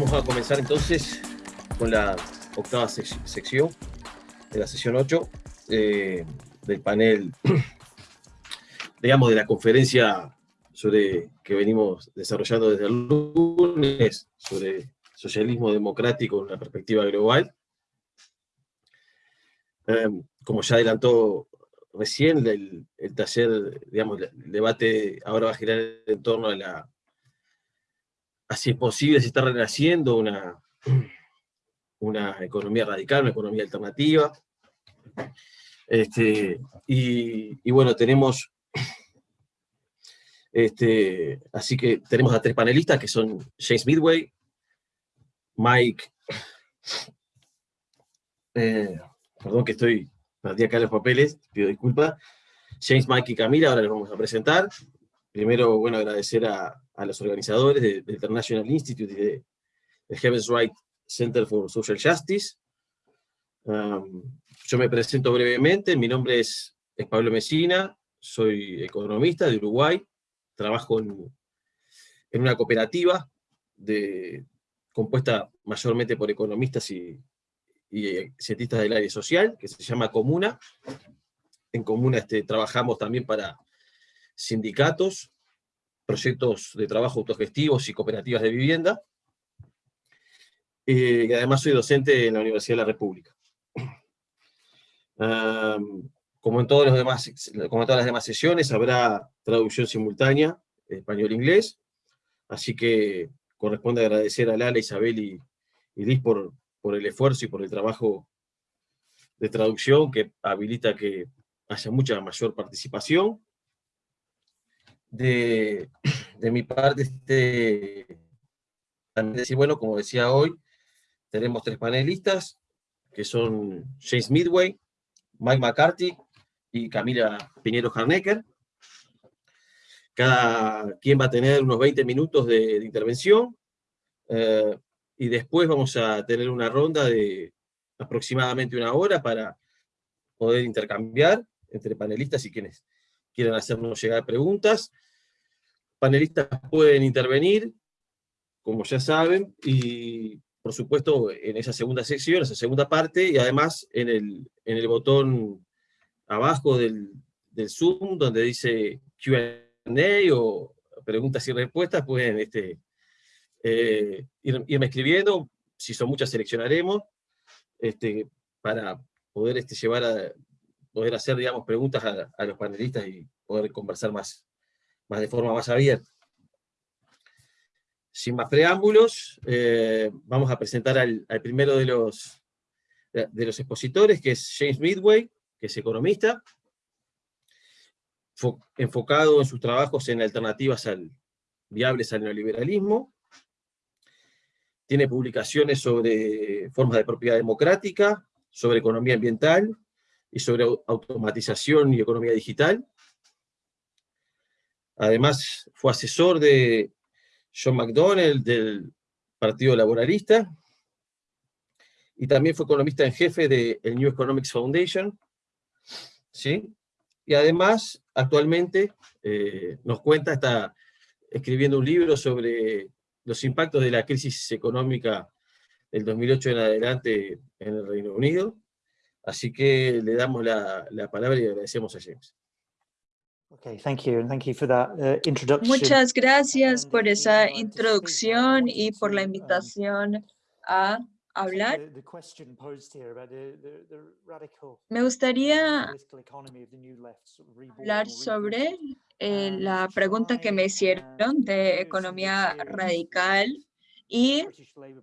Vamos a comenzar entonces con la octava sección de la sesión 8 eh, del panel, digamos, de la conferencia sobre que venimos desarrollando desde el lunes sobre socialismo democrático en una perspectiva global. Em, como ya adelantó recién, el, el, taller, digamos, el debate ahora va a girar en torno a la así es posible, se está renaciendo una, una economía radical, una economía alternativa. Este, y, bueno, tenemos, este, así que tenemos a tres panelistas que son James Midway, Mike, eh, perdón que estoy, perdí acá los papeles, pido disculpas, James, Mike y Camila, ahora les vamos a presentar. Primero, bueno, agradecer a, a los organizadores del International Institute y del Heaven's Right Center for Social Justice. Um, yo me presento brevemente, mi nombre es, Pablo Mesina, soy economista de Uruguay, trabajo en, una cooperativa de, compuesta mayormente por economistas y, y, cientistas del área social, que se llama Comuna. En Comuna este, trabajamos también para sindicatos, proyectos de trabajo autogestivos y cooperativas de vivienda. Eh, y además soy docente en la Universidad de la República. como, en todos los demás, como en todas las demás sesiones, habrá traducción simultánea, español-inglés, así que corresponde agradecer a Lala, Isabel y, y Liz por, por el esfuerzo y por el trabajo de traducción que habilita que haya mucha mayor participación de, mi parte, este, también bueno, como decía hoy, tenemos tres panelistas, que son James Midway, Mike McCarthy y Camila Piñero Harnecker. Cada quien va a tener unos 20 minutos de, intervención, eh, y después vamos a tener una ronda de aproximadamente una hora para poder intercambiar entre panelistas y quienes quieran hacernos llegar preguntas. Panelistas pueden intervenir, como ya saben, y por supuesto en esa segunda sección, esa segunda parte, y además en el, en el botón abajo del, Zoom, donde dice Q&A o preguntas y respuestas, pueden este, eh, irme escribiendo, si son muchas seleccionaremos, este, para poder este, llevar a, poder hacer, digamos, preguntas a, los panelistas y poder conversar más, más de forma más abierta. Sin más preámbulos, eh, vamos a presentar al, primero de los, de los expositores, que es James Midway, que es economista, enfocado en sus trabajos en alternativas al, viables al neoliberalismo, tiene publicaciones sobre formas de propiedad democrática, sobre economía ambiental, y sobre automatización y economía digital. Además, fue asesor de John McDonnell del Partido Laboralista, y también fue economista en jefe de el New Economics Foundation, ¿sí? Y además, actualmente, eh, nos cuenta, está escribiendo un libro sobre los impactos de la crisis económica del 2008 en adelante en el Reino Unido, Así que le damos la, la palabra y agradecemos a James. Okay, thank you, and thank you for that, uh, introduction. Muchas gracias por esa introducción y por la invitación a hablar. Me gustaría hablar sobre eh, la pregunta que me hicieron de economía radical y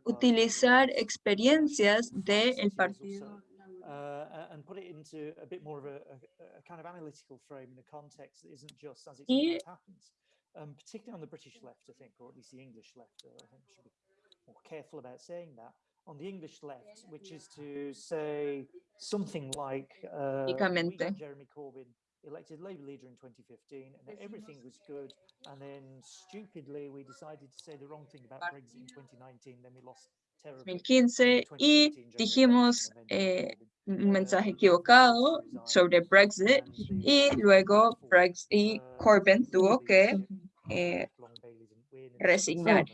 utilizar experiencias del Partido uh, and put it into a bit more of a, a, a, kind of analytical frame in a context that isn't just as it happens. Um, particularly on the British left, I think, or at least the English left, I think we should be more careful about saying that. On the English left, which is to say something like, uh, Jeremy Corbyn elected Labour leader in 2015 and everything was good and then stupidly we decided to say the wrong thing about Brexit in 2019 then we lost 2015 y dijimos eh, un mensaje equivocado sobre Brexit y luego Brexit y Corbyn tuvo que eh, resignar.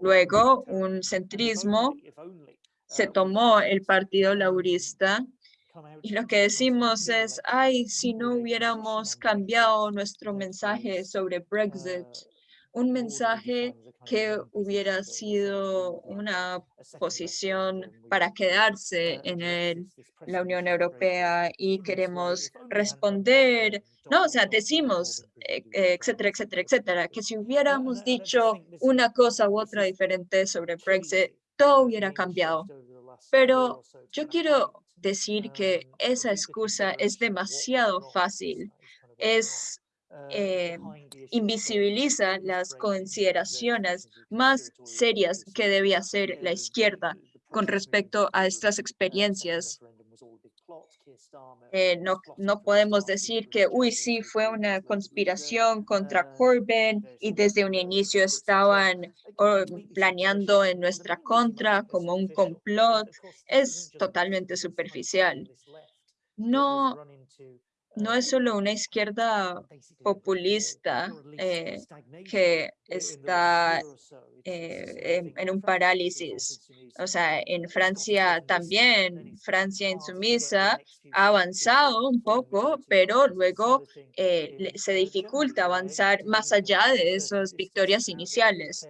Luego, un centrismo se tomó el Partido Laborista y lo que decimos es, ay, si no hubiéramos cambiado nuestro mensaje sobre Brexit, un mensaje que hubiera sido una posición para quedarse en la Unión Europea y queremos responder, no, o sea, decimos, eh, etcétera, etcétera, etcétera, que si hubiéramos dicho una cosa u otra diferente sobre Brexit, todo hubiera cambiado. Pero yo quiero decir que esa excusa es demasiado fácil. Es eh, invisibiliza las consideraciones más serias que debe hacer la izquierda con respecto a estas experiencias. Eh, no, no podemos decir que, uy, sí, fue una conspiración contra Corbyn y desde un inicio estaban planeando en nuestra contra como un complot. Es totalmente superficial. No, no es solo una izquierda populista eh, que está eh, en, un parálisis. O sea, en Francia también, Francia insumisa ha avanzado un poco, pero luego eh, se dificulta avanzar más allá de esas victorias iniciales.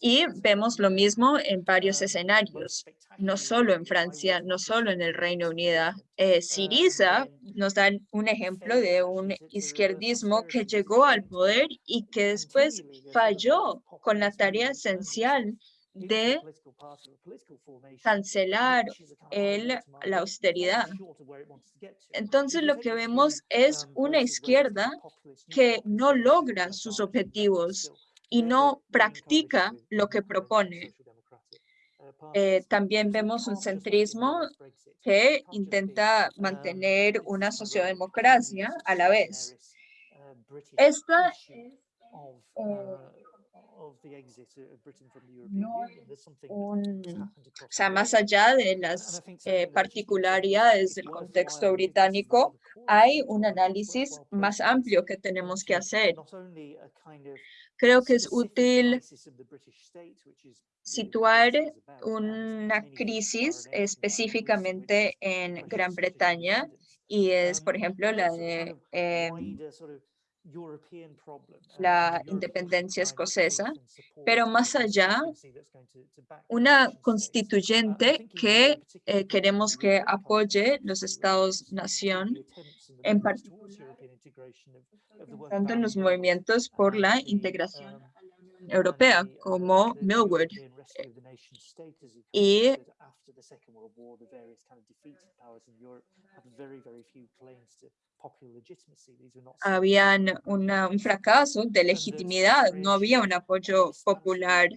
Y vemos lo mismo en varios escenarios, no solo en Francia, no solo en el Reino Unido. Siriza nos da un ejemplo de un izquierdismo que llegó al poder y que después falló con la tarea esencial de cancelar el, la austeridad. Entonces lo que vemos es una izquierda que no logra sus objetivos y no practica lo que propone. Eh, también vemos un centrismo que intenta mantener una sociodemocracia a la vez. Esta es o sea, más allá de las eh, particularidades del contexto británico, hay un análisis más amplio que tenemos que hacer. Creo que es útil situar una crisis específicamente en Gran Bretaña y es, por ejemplo, la de la independencia escocesa, pero más allá, una constituyente que eh, queremos que apoye los estados-nación, en particular en los movimientos por la integración europea, como Millwood. Y habían un fracaso de legitimidad, no había un apoyo popular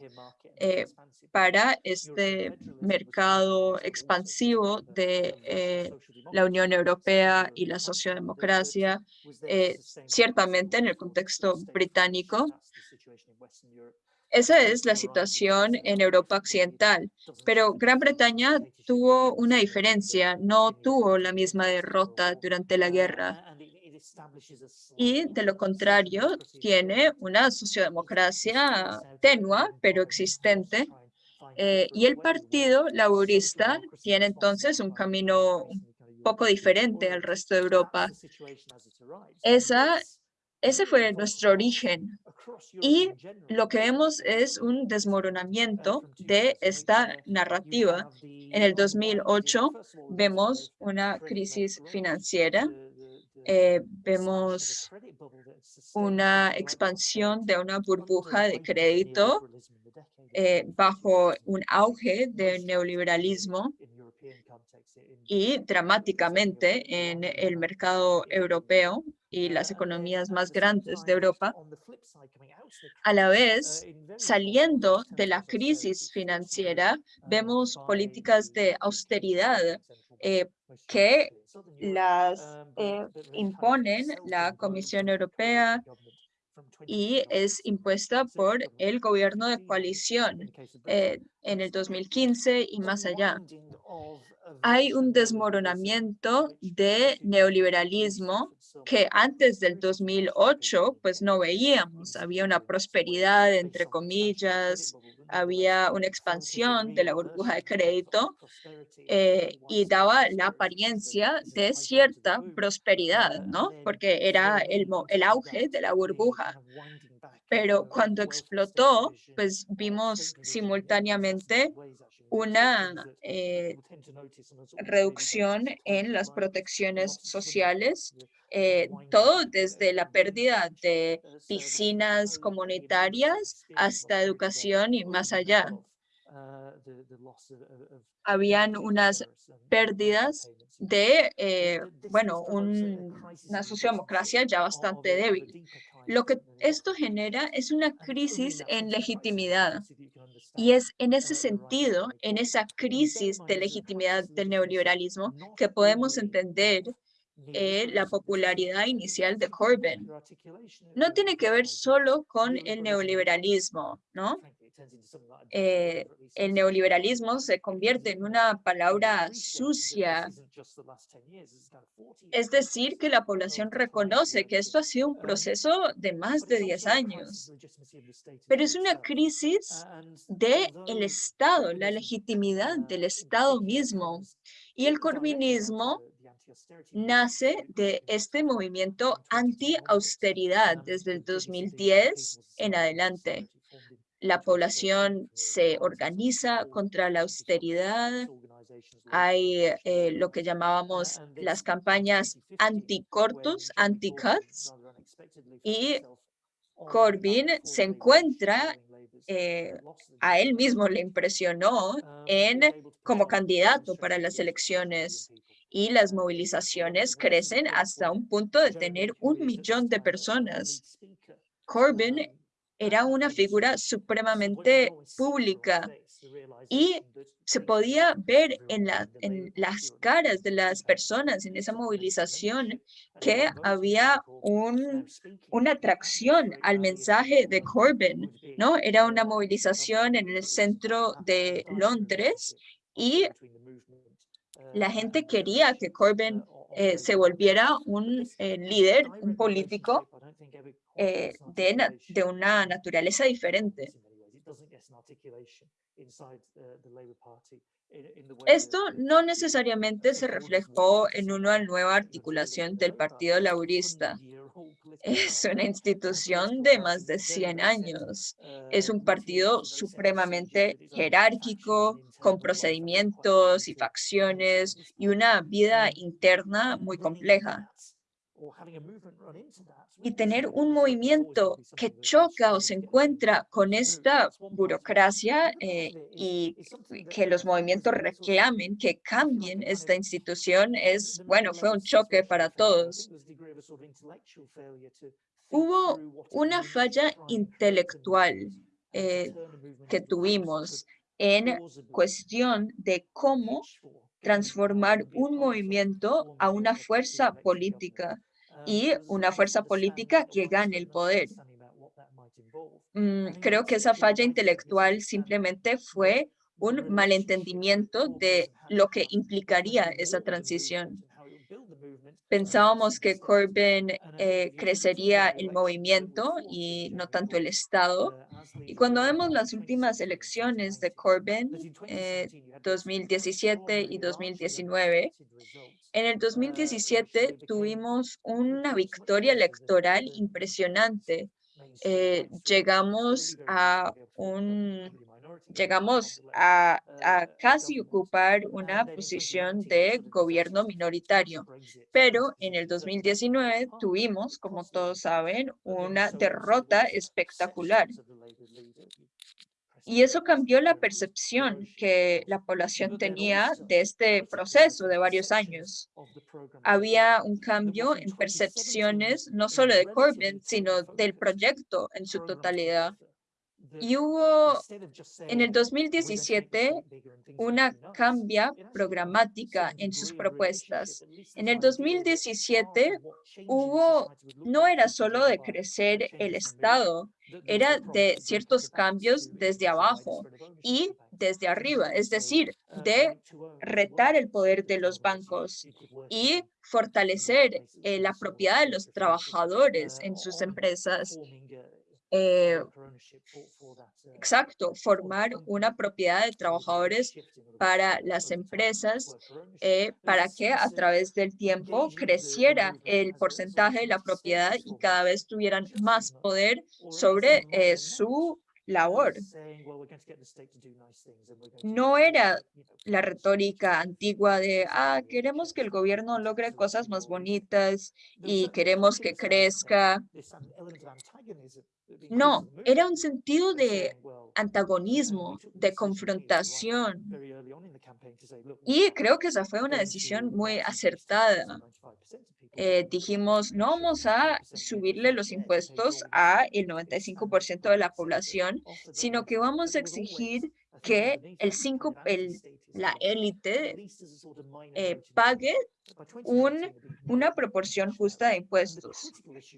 eh, para este mercado expansivo de eh, la Unión Europea y la sociodemocracia, eh, ciertamente en el contexto británico. Esa es la situación en Europa Occidental, pero Gran Bretaña tuvo una diferencia, no tuvo la misma derrota durante la guerra. Y de lo contrario, tiene una sociodemocracia tenua, pero existente. Eh, y el Partido Laborista tiene entonces un camino poco diferente al resto de Europa. Esa, ese fue nuestro origen y lo que vemos es un desmoronamiento de esta narrativa. En el 2008 vemos una crisis financiera, eh, vemos una expansión de una burbuja de crédito eh, bajo un auge del neoliberalismo y dramáticamente en el mercado europeo y las economías más grandes de Europa, a la vez, saliendo de la crisis financiera, vemos políticas de austeridad eh, que las eh, imponen la Comisión Europea y es impuesta por el gobierno de coalición eh, en el 2015 y más allá. Hay un desmoronamiento de neoliberalismo que antes del 2008 pues no veíamos. Había una prosperidad, entre comillas, había una expansión de la burbuja de crédito eh, y daba la apariencia de cierta prosperidad, ¿no? Porque era el, el auge de la burbuja. Pero cuando explotó, pues vimos simultáneamente una eh, reducción en las protecciones sociales, eh, todo desde la pérdida de piscinas comunitarias hasta educación y más allá. Habían unas pérdidas de, eh, bueno, una sociodemocracia ya bastante débil. Lo que esto genera es una crisis en legitimidad. Y es en ese sentido, en esa crisis de legitimidad del neoliberalismo, que podemos entender eh, la popularidad inicial de Corbyn. No tiene que ver solo con el neoliberalismo, ¿no? Eh, el neoliberalismo se convierte en una palabra sucia. Es decir, que la población reconoce que esto ha sido un proceso de más de 10 años. Pero es una crisis del el Estado, la legitimidad del Estado mismo. Y el corbinismo nace de este movimiento anti-austeridad desde el 2010 en adelante. la población se organiza contra la austeridad. Hay eh, lo que llamábamos las campañas anti-cortos, anti-cuts, y Corbyn se encuentra, eh, a él mismo le impresionó en como candidato para las elecciones y las movilizaciones crecen hasta un punto de tener un millón de personas. Corbyn era una figura supremamente pública y se podía ver en, la, en las caras de las personas en esa movilización que había un, una atracción al mensaje de Corbyn, ¿no? Era una movilización en el centro de Londres y la gente quería que Corbyn eh, se volviera un eh, líder, un político eh, de, de una naturaleza diferente. Esto no necesariamente se reflejó en una nueva articulación del Partido Laborista. Es una institución de más de 100 años. Es un partido supremamente jerárquico, con procedimientos y facciones y una vida interna muy compleja y tener un movimiento que choca o se encuentra con esta burocracia eh, y que los movimientos reclamen que cambien esta institución es, bueno, fue un choque para todos. Hubo una falla intelectual eh, que tuvimos en cuestión de cómo transformar un movimiento a una fuerza política y una fuerza política que gane el poder. Mm, creo que esa falla intelectual simplemente fue un malentendimiento de lo que implicaría esa transición. Pensábamos que Corbyn eh, crecería el movimiento y no tanto el Estado. Y cuando vemos las últimas elecciones de Corbyn, 2017 eh, y 2019, en el 2017 tuvimos una victoria electoral impresionante. Eh, llegamos a un llegamos a, a, casi ocupar una posición de gobierno minoritario. Pero en el 2019 tuvimos, como todos saben, una derrota espectacular. Y eso cambió la percepción que la población tenía de este proceso de varios años. Había un cambio en percepciones no solo de Corbyn, sino del proyecto en su totalidad. Y hubo en el 2017 una cambia programática en sus propuestas. En el 2017 hubo, no era solo de crecer el Estado, era de ciertos cambios desde abajo y desde arriba, es decir, de retar el poder de los bancos y fortalecer eh, la propiedad de los trabajadores en sus empresas eh, exacto, formar una propiedad de trabajadores para las empresas eh, para que a través del tiempo creciera el porcentaje de la propiedad y cada vez tuvieran más poder sobre eh, su labor. No era la retórica antigua de, ah, queremos que el gobierno logre cosas más bonitas y queremos que crezca. No, era un sentido de antagonismo, de confrontación. Y creo que esa fue una decisión muy acertada. Eh, dijimos, no vamos a subirle los impuestos a el 95% de la población, sino que vamos a exigir que el 5, el, la élite eh, pague un, una proporción justa de impuestos.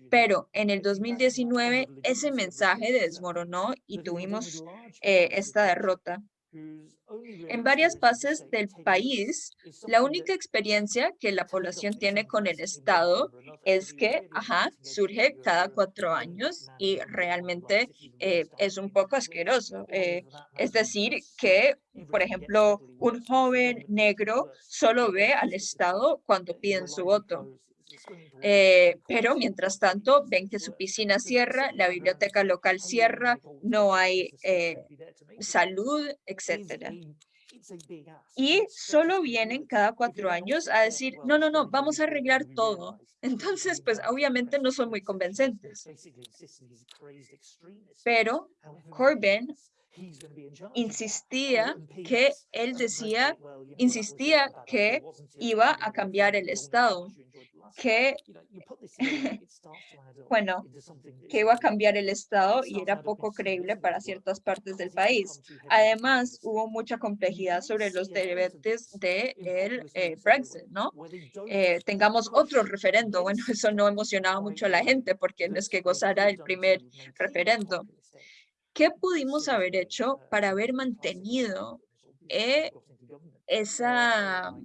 Pero en el 2019 ese mensaje desmoronó y tuvimos eh, esta derrota. En varias fases del país, la única experiencia que la población tiene con el Estado es que, ajá, surge cada cuatro años y realmente eh, es un poco asqueroso. Eh, es decir, que, por ejemplo, un joven negro solo ve al Estado cuando piden su voto. Eh, pero mientras tanto ven que su piscina cierra, la biblioteca local cierra, no hay eh, salud, etcétera. Y solo vienen cada cuatro años a decir, no, no, no, vamos a arreglar todo. Entonces, pues obviamente no son muy convincentes. Pero Corbyn insistía que él decía, insistía que iba a cambiar el Estado que, bueno, que iba a cambiar el Estado y era poco creíble para ciertas partes del país. Además, hubo mucha complejidad sobre los debates del de eh, Brexit, ¿no? Eh, tengamos otro referendo. Bueno, eso no emocionaba mucho a la gente porque no es que gozara el primer referendo. ¿Qué pudimos haber hecho para haber mantenido eh, esa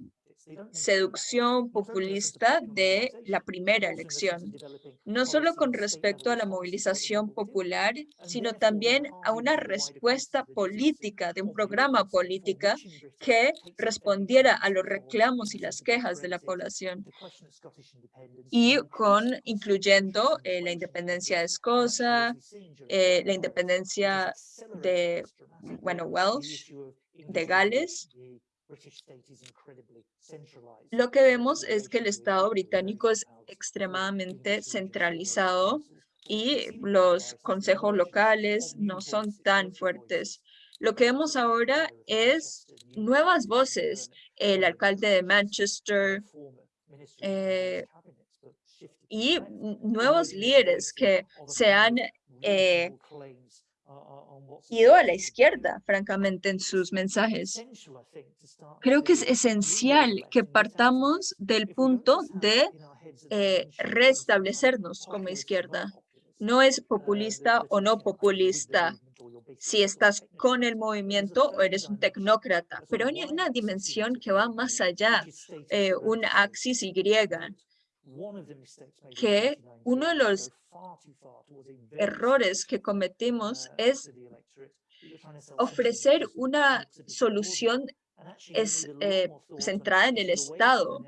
seducción populista de la primera elección, no solo con respecto a la movilización popular, sino también a una respuesta política, de un programa política que respondiera a los reclamos y las quejas de la población. Y con, incluyendo eh, la independencia de Escocia, eh, la independencia de, bueno, Welsh, de Gales, lo que vemos es que el Estado británico es extremadamente centralizado y los consejos locales no son tan fuertes. Lo que vemos ahora es nuevas voces. El alcalde de Manchester eh, y nuevos líderes que se han eh, ido a la izquierda, francamente, en sus mensajes. Creo que es esencial que partamos del punto de eh, restablecernos como izquierda. No es populista o no populista. si estás con el movimiento o eres un tecnócrata, pero hay una dimensión que va más allá, eh, un axis Y, que uno de los errores que cometimos es ofrecer una solución es eh, centrada en el Estado.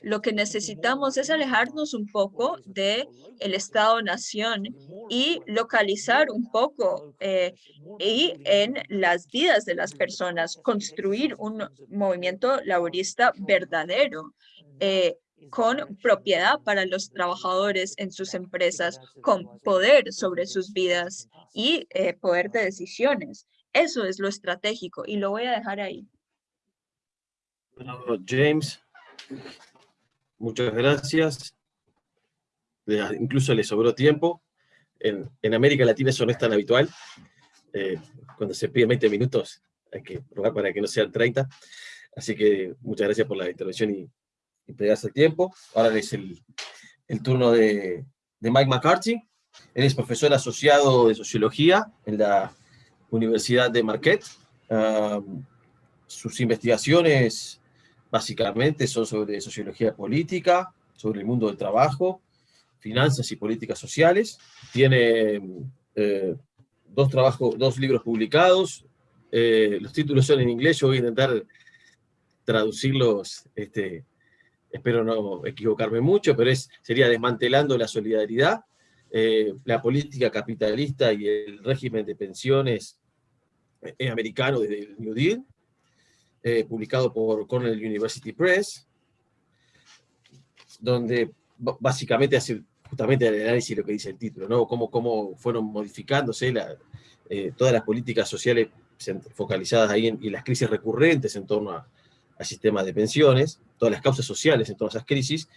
Lo que necesitamos es alejarnos un poco de el Estado-nación y localizar un poco eh, y en las vidas de las personas, construir un movimiento laborista verdadero. Eh, con propiedad para los trabajadores en sus empresas, con poder sobre sus vidas y eh, poder de decisiones. Eso es lo estratégico y lo voy a dejar ahí. James, muchas gracias. Incluso le sobró tiempo. En, en América Latina eso no es tan habitual. eh, cuando se piden 20 minutos, hay que rogar para que no sean 30. Así que muchas gracias por la intervención y, y el tiempo. Ahora es el, turno de, Mike McCarthy. Él es profesor asociado de Sociología en la Universidad de Marquette. Sus investigaciones básicamente son sobre sociología política, sobre el mundo del trabajo, finanzas y políticas sociales. Tiene eh, dos, trabajos, dos libros publicados. Eh, los títulos son en inglés, yo voy a intentar traducirlos, este, espero no equivocarme mucho, pero es, sería Desmantelando la Solidaridad, eh, la política capitalista y el régimen de pensiones americano desde el New Deal, publicado por Cornell University Press, donde básicamente hace justamente el análisis de lo que dice el título, ¿no? Cómo, cómo fueron modificándose eh, todas las políticas sociales focalizadas ahí y las crisis recurrentes en torno al sistema de pensiones, todas las causas sociales en todas esas crisis,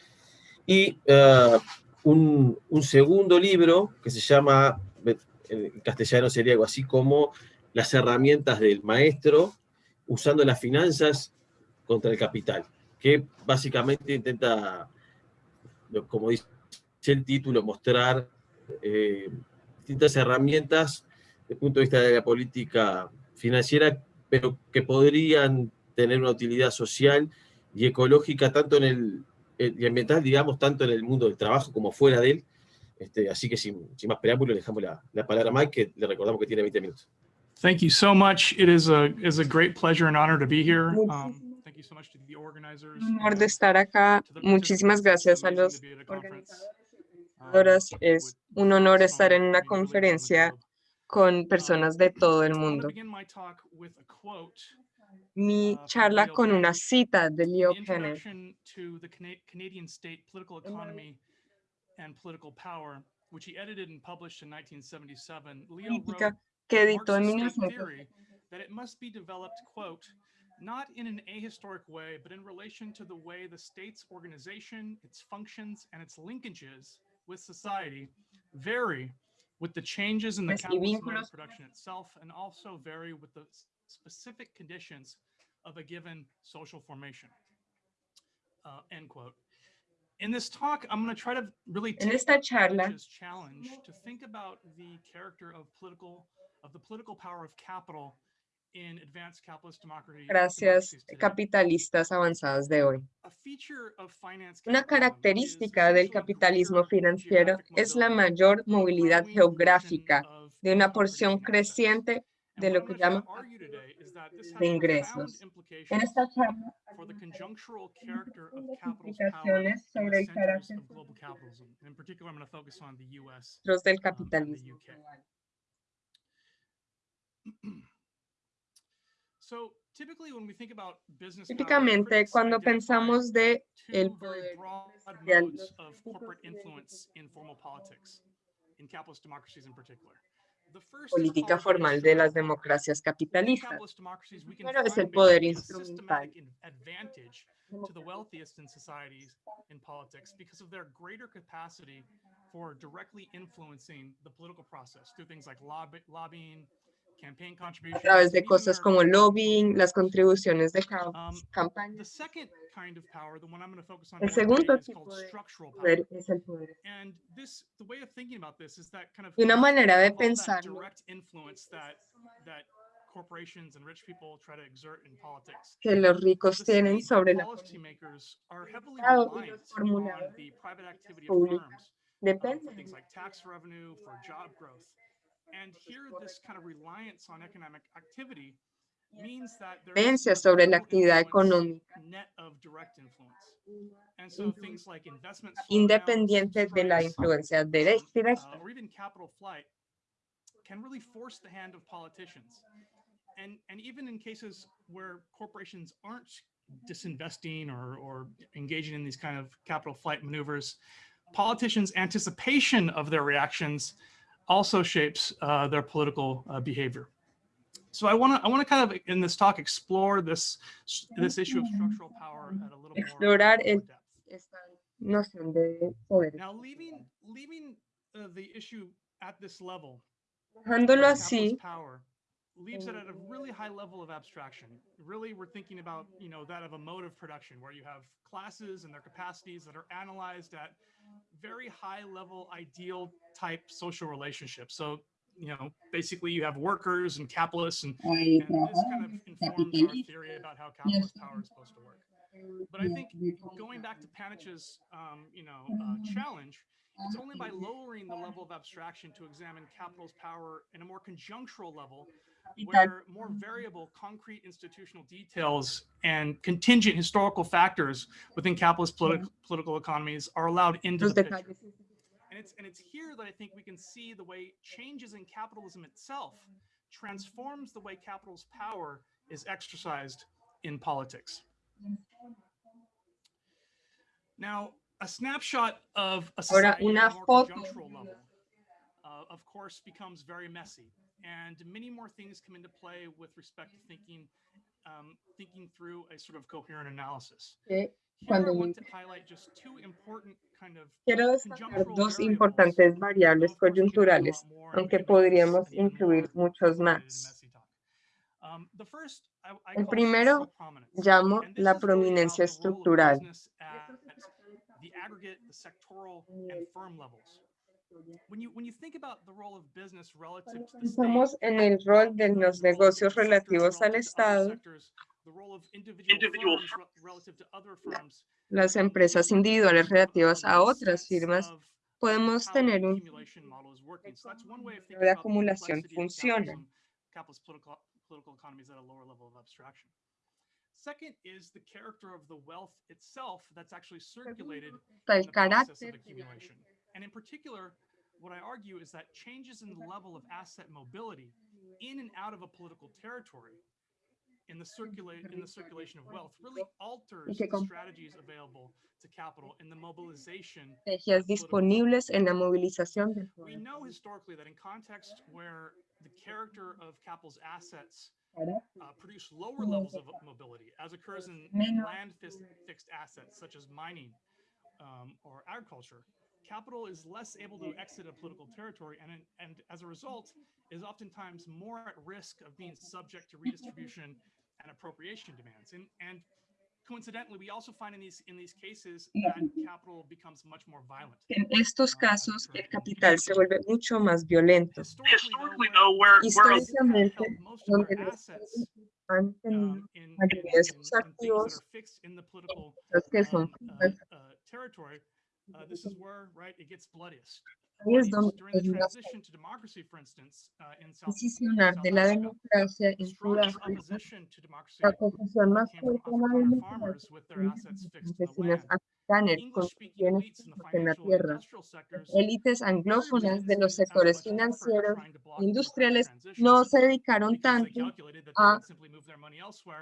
y un, un, segundo libro que se llama, en castellano sería algo así como Las herramientas del maestro usando las finanzas contra el capital, que básicamente intenta, como dice el título, mostrar eh, distintas herramientas desde el punto de vista de la política financiera, pero que podrían tener una utilidad social y ecológica, tanto en el, y ambiental, digamos, tanto en el mundo del trabajo como fuera de él. Este, así que sin, sin más preámbulos, le dejamos la, la, palabra a Mike, que le recordamos que tiene 20 minutos. Thank you so much. It is a, is a great pleasure and honor to be here. Um, thank you so much to the organizers. Un honor de estar acá. Muchísimas gracias a los organizadores. Es un honor estar en una conferencia con personas de todo el mundo. Mi uh, charla con una cita de Leo he edited and published in 1977, Leo Política que editó en that it must be developed, quote, not in an ahistoric way, but in relation to the way the state's organization, its functions, and its linkages with society vary with the changes in the capitalist production itself, and also vary with the specific conditions of a given social formation. Uh, end quote. In this talk, I'm going to try to really take esta charla challenge to think about the character of political of the political power of capital in advanced capitalist democracy. gracias capitalistas avanzadas de hoy. A feature of finance Una característica del capitalismo financiero es la mayor movilidad geográfica de una porción creciente de lo que llaman de ingresos. En esta charla implicaciones sobre el carácter global centros del um, capitalismo. UK. So typically when we think about business power, Típicamente, cuando pensamos de el poder los de influence in formal politics, in capitalist democracies in particular. The first is política called formal de las instrumental power. democracias In capitalistas. capitalist democracies, we can Primero es find el poder basically a instrumental. systematic in- advantage to the wealthiest in societies in politics because of their greater capacity for directly influencing the political process through things like lobby, lobbying, campaign a contributions. través de cosas como lobbying, las contribuciones de Um, on El segundo tipo de poder es el poder. And this, the way of thinking about this is that kind of Y una manera de all that pensarlo direct influence that that corporations and rich people try to exert in politics. que los ricos tienen sobre la policymakers are and here this kind of reliance on economic activity means dependencia sobre la actividad económica. independiente de la influencia uh, flight can really force the hand of politicians. And, and even in cases where corporations aren't disinvesting or, or engaging in these kind of capital flight maneuvers, politicians' anticipation of their reactions also shapes uh, their political uh, behavior. So I want to I want to kind of in this talk explore this this issue of structural power at a little more, Explorar more el- depth. Esta noción de poder. Now, leaving leaving uh, the issue at this level, Dejándolo así, power leaves it at a really high level of abstraction. Really, we're thinking about, you know, that of a mode of production where you have classes and their capacities that are analyzed at very high level ideal type social relationships. So, you know, basically you have workers and capitalists and, and this kind of informs our theory about how capitalist power is supposed to work. But I think going back to Panich's, um, you know, uh, challenge, it's only by lowering the level of abstraction to examine capital's power in a more conjunctural level, where more variable, concrete institutional details and contingent historical factors within capitalist politi- political economies are allowed into the picture. And it's and it's here that I think we can see the way changes in capitalism itself transforms the way capital's power is exercised in politics. Now, a snapshot of a society una a more foto. conjunctural level, uh, of course, becomes very messy, and many more things come into play with respect to thinking, um, thinking through a sort of coherent analysis. Cuando of Quiero destacar dos importantes variables coyunturales, aunque podríamos incluir muchos más. Um, the first, I- I El primero llamo la prominencia estructural. Pensamos en el rol de los the role of negocios relativos al relative to other Estado, las empresas individuales have a- a relativas a otras firmas, of podemos tener un accumulation model is working. So that's one way of de thinking about the acumulación funciona. capitalism, capitalist political, political economies at a lower level of abstraction. Second is the character of the wealth itself that's actually circulated Está in el carácter accumulation. And in particular, what I argue is that changes in the level of asset mobility in and out of a political territory in the circulate in the circulation of wealth really alters the strategies available to capital in the mobilization disponibles en la movilización del we know historically that in context where the character of capital's assets uh, produce lower levels of mobility, as occurs in, in land fixed assets such as mining um, or agriculture, capital is less able to exit a political territory and, and as a result is oftentimes more at risk of being subject to redistribution and appropriation demands. And, and coincidentally, we also find in these, in these cases that capital becomes much more violent. En estos casos, el capital se vuelve mucho más violento. Historically, though, where, Históricamente, most of donde our los assets estados han tenido in, in, in, in things that activos, are fixed in the political que son um, uh, uh, territory, uh, this is where, right, it gets bloodiest. es donde During the es más transition to democracy, for instance, uh, in South, decisionar South de la democracia en Sudáfrica. La posición más fuerte de la democracia campesinos africanos con bienes en la tierra. Élites anglófonas de los sectores financieros e industriales no se dedicaron tanto a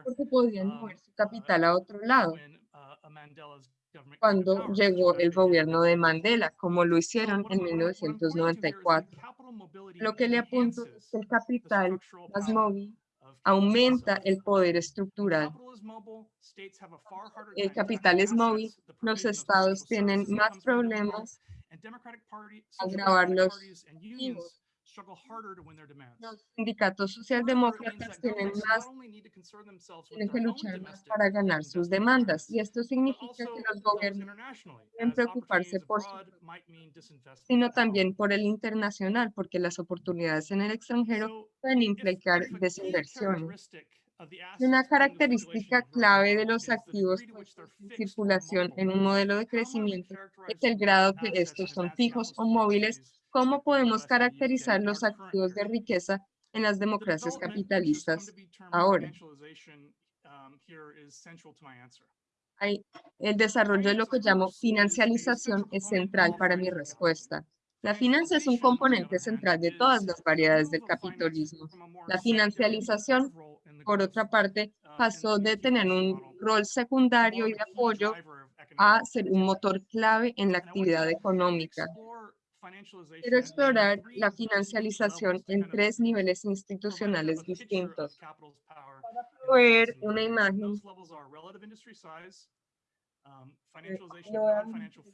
porque podían um, mover su uh, capital a otro lado cuando llegó el gobierno de Mandela, como lo hicieron en I'm- what I'm- what I'm pointing to here is that 1994. capital mobility Lo que le apunto es que el capital más móvil aumenta el poder estructural. El capital es móvil, los estados tienen más problemas democratic los Los sindicatos socialdemócratas tienen más, tienen que luchar más para ganar sus demandas. Y esto significa que los gobiernos deben preocuparse por sino también por el internacional, porque las oportunidades en el extranjero pueden implicar desinversiones. una característica clave de los activos en circulación en un modelo de crecimiento es el grado que estos son fijos o móviles. ¿Cómo podemos caracterizar los activos de riqueza en las democracias capitalistas? ahora. um, el desarrollo de lo que llamo financialización es central para mi respuesta. La finanza es un componente central de todas las variedades del capitalismo. La financialización, por otra parte, pasó de tener un rol secundario y de apoyo a ser un motor clave en la actividad económica. Quiero explorar la financialización en tres niveles institucionales distintos. ver una imagen size, um,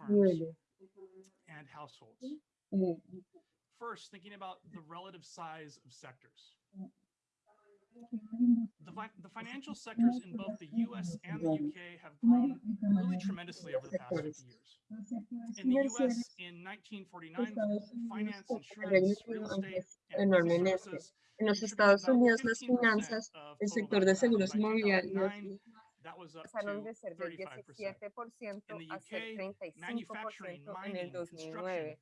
niveles. Eh, first, thinking about the relative size of sectors. The, fi- the financial sectors in both the US and the UK have grown really tremendously over the past 50 years. In the US, in 1949, finance, insurance, real estate, and business enormemente. services En los Estados Unidos, las 15% finanzas, of el sector de seguros By inmobiliarios 2009, that was up pasaron de ser del 35%. 17% In the a ser UK, 35% manufacturing, en mining, el and construction 2009.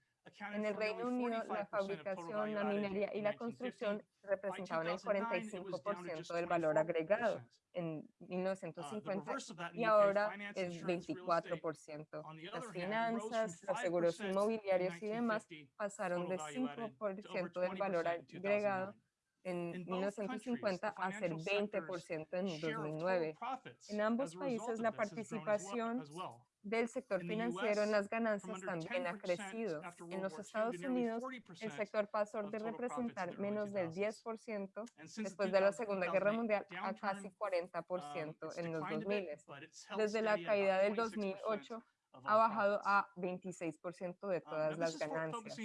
En el Reino Unido, la 45% of total fabricación, la minería y la 1950. construcción representaban el 2009, it was down to 45% just del valor 24%. agregado en Uh, the 1950 reverse of that in y ahora es insurance, real estate, 24%. on the Las finanzas, los seguros 5% in inmobiliarios y demás 1950 pasaron de value added to over 5% del valor 20% in agregado 2009. en In both countries, 1950 the a ser financial sector's 20% en share of total 2009. profits En ambos países la participación. Del sector financiero en las ganancias también ha 10% crecido. En los Estados Unidos, el 40% sector pasó de representar menos del 2000s. 10% And since the después de la 2000 Segunda Guerra 2008 Mundial a casi um, 40% it's en los declined a 2000. bit, but it's held Desde la caída del 26% 2008 of ha bajado a 26% de Um, todas las ganancias.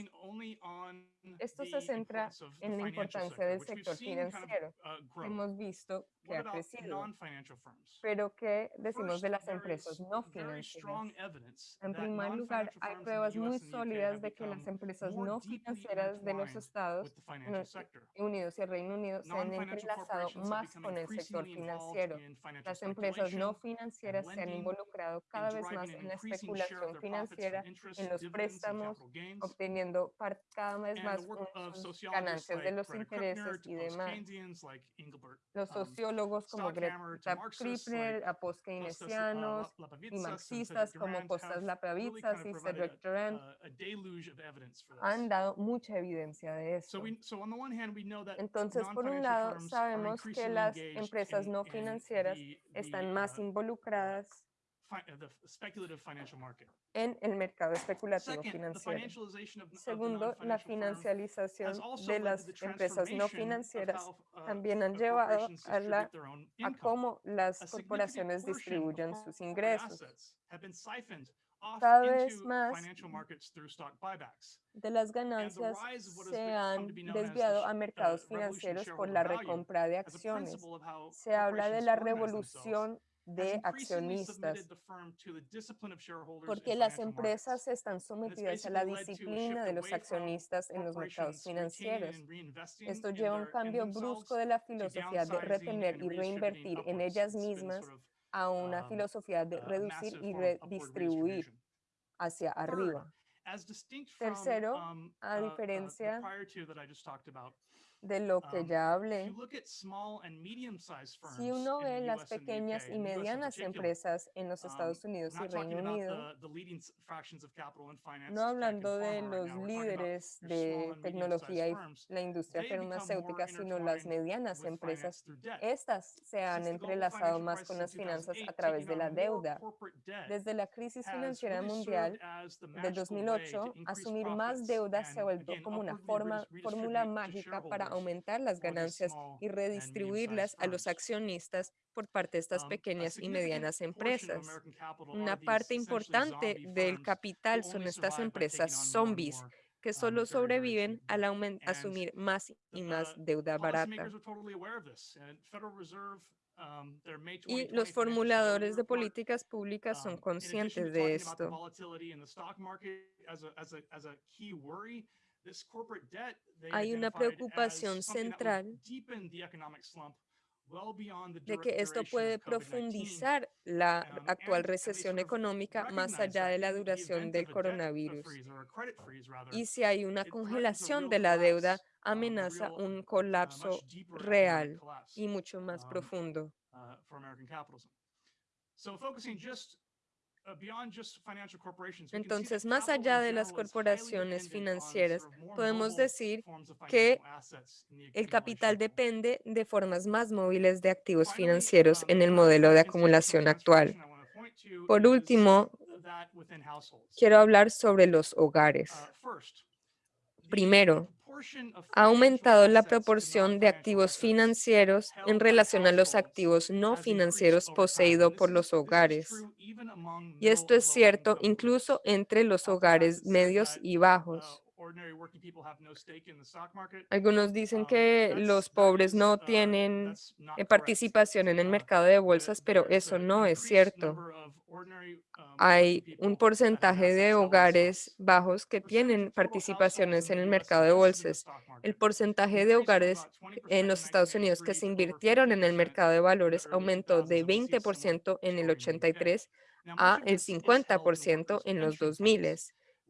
Esto se centra en la importancia del sector financiero. uh. Hemos visto que ha crecido. Pero ¿qué decimos de las empresas no financieras? En primer lugar, hay pruebas muy sólidas de que las empresas no financieras de los estados. Unidos y el Reino Unido se han entrelazado más con el sector financiero. Las empresas no financieras se han involucrado cada vez más en la especulación financiera, en los préstamos, obteniendo cada vez más ganancias de los intereses y demás. Los um, sociólogos como Greta like a post-keynesianos y marxistas como really Lapavitsas y Cedric for han dado mucha evidencia de So esto. we, so on the one hand, we know that Entonces, por un lado, sabemos que las empresas no in financieras están más uh, involucradas the speculative financial market. en el mercado especulativo financiero. Segundo, la financialización also de las empresas no financieras uh, también han uh, llevado a, la, a cómo las corporaciones distribuyen sus ingresos. Cada vez más de las ganancias se han desviado a uh, mercados of financieros por la recompra de acciones. Se habla de la revolución de accionistas porque las empresas están sometidas a la a disciplina de los accionistas en los mercados financieros. Esto in lleva un their- in cambio brusco de la filosofía de retener y reinvertir en ellas mismas a una um, filosofía de a reducir y redistribuir hacia arriba. Tercero, um, a uh, uh, diferencia de lo que um, ya hablé, si uno ve las pequeñas y medianas empresas en los um, Estados Unidos y Reino Unido, no hablando de los líderes de tecnología y la industria farmacéutica, sino las medianas empresas. Estas se han entrelazado más con las finanzas a 2008, través de la deuda. Desde la crisis financiera mundial to 2008, increase asumir más deuda se ha vuelto como una forma, fórmula mágica para aumentar las ganancias y redistribuirlas a los accionistas por parte de estas Um, pequeñas y medianas empresas. Una parte importante del capital son estas empresas zombies que um, solo sobreviven al asumir más y más deuda barata. um, Y 2020 los formuladores de políticas públicas son conscientes de esto. Hay una preocupación central would deepen the economic slump well beyond the de que esto puede of COVID-19. profundizar la Um, actual recesión económica más allá de la duración del coronavirus. Y si hay una congelación de la deuda, um, amenaza un uh, colapso real y mucho más um, profundo. Entonces, más allá de las corporaciones financieras, podemos decir que El capital depende de formas más móviles de activos Finally, financieros um, en el modelo de acumulación actual. Por último, quiero hablar sobre los hogares. Uh, Primero, Ha aumentado la proporción de activos financieros en relación a los activos no has increased financieros over time. poseídos And por this los is- this is hogares. Algunos dicen que los pobres no tienen eh, participación en el mercado de bolsas, pero eso no es cierto. Hay un porcentaje de hogares bajos que tienen participaciones en el mercado de bolsas. El porcentaje de hogares en los Estados Unidos que se invirtieron en el mercado de valores aumentó de 20% en el 83 a el 50% en los 2000.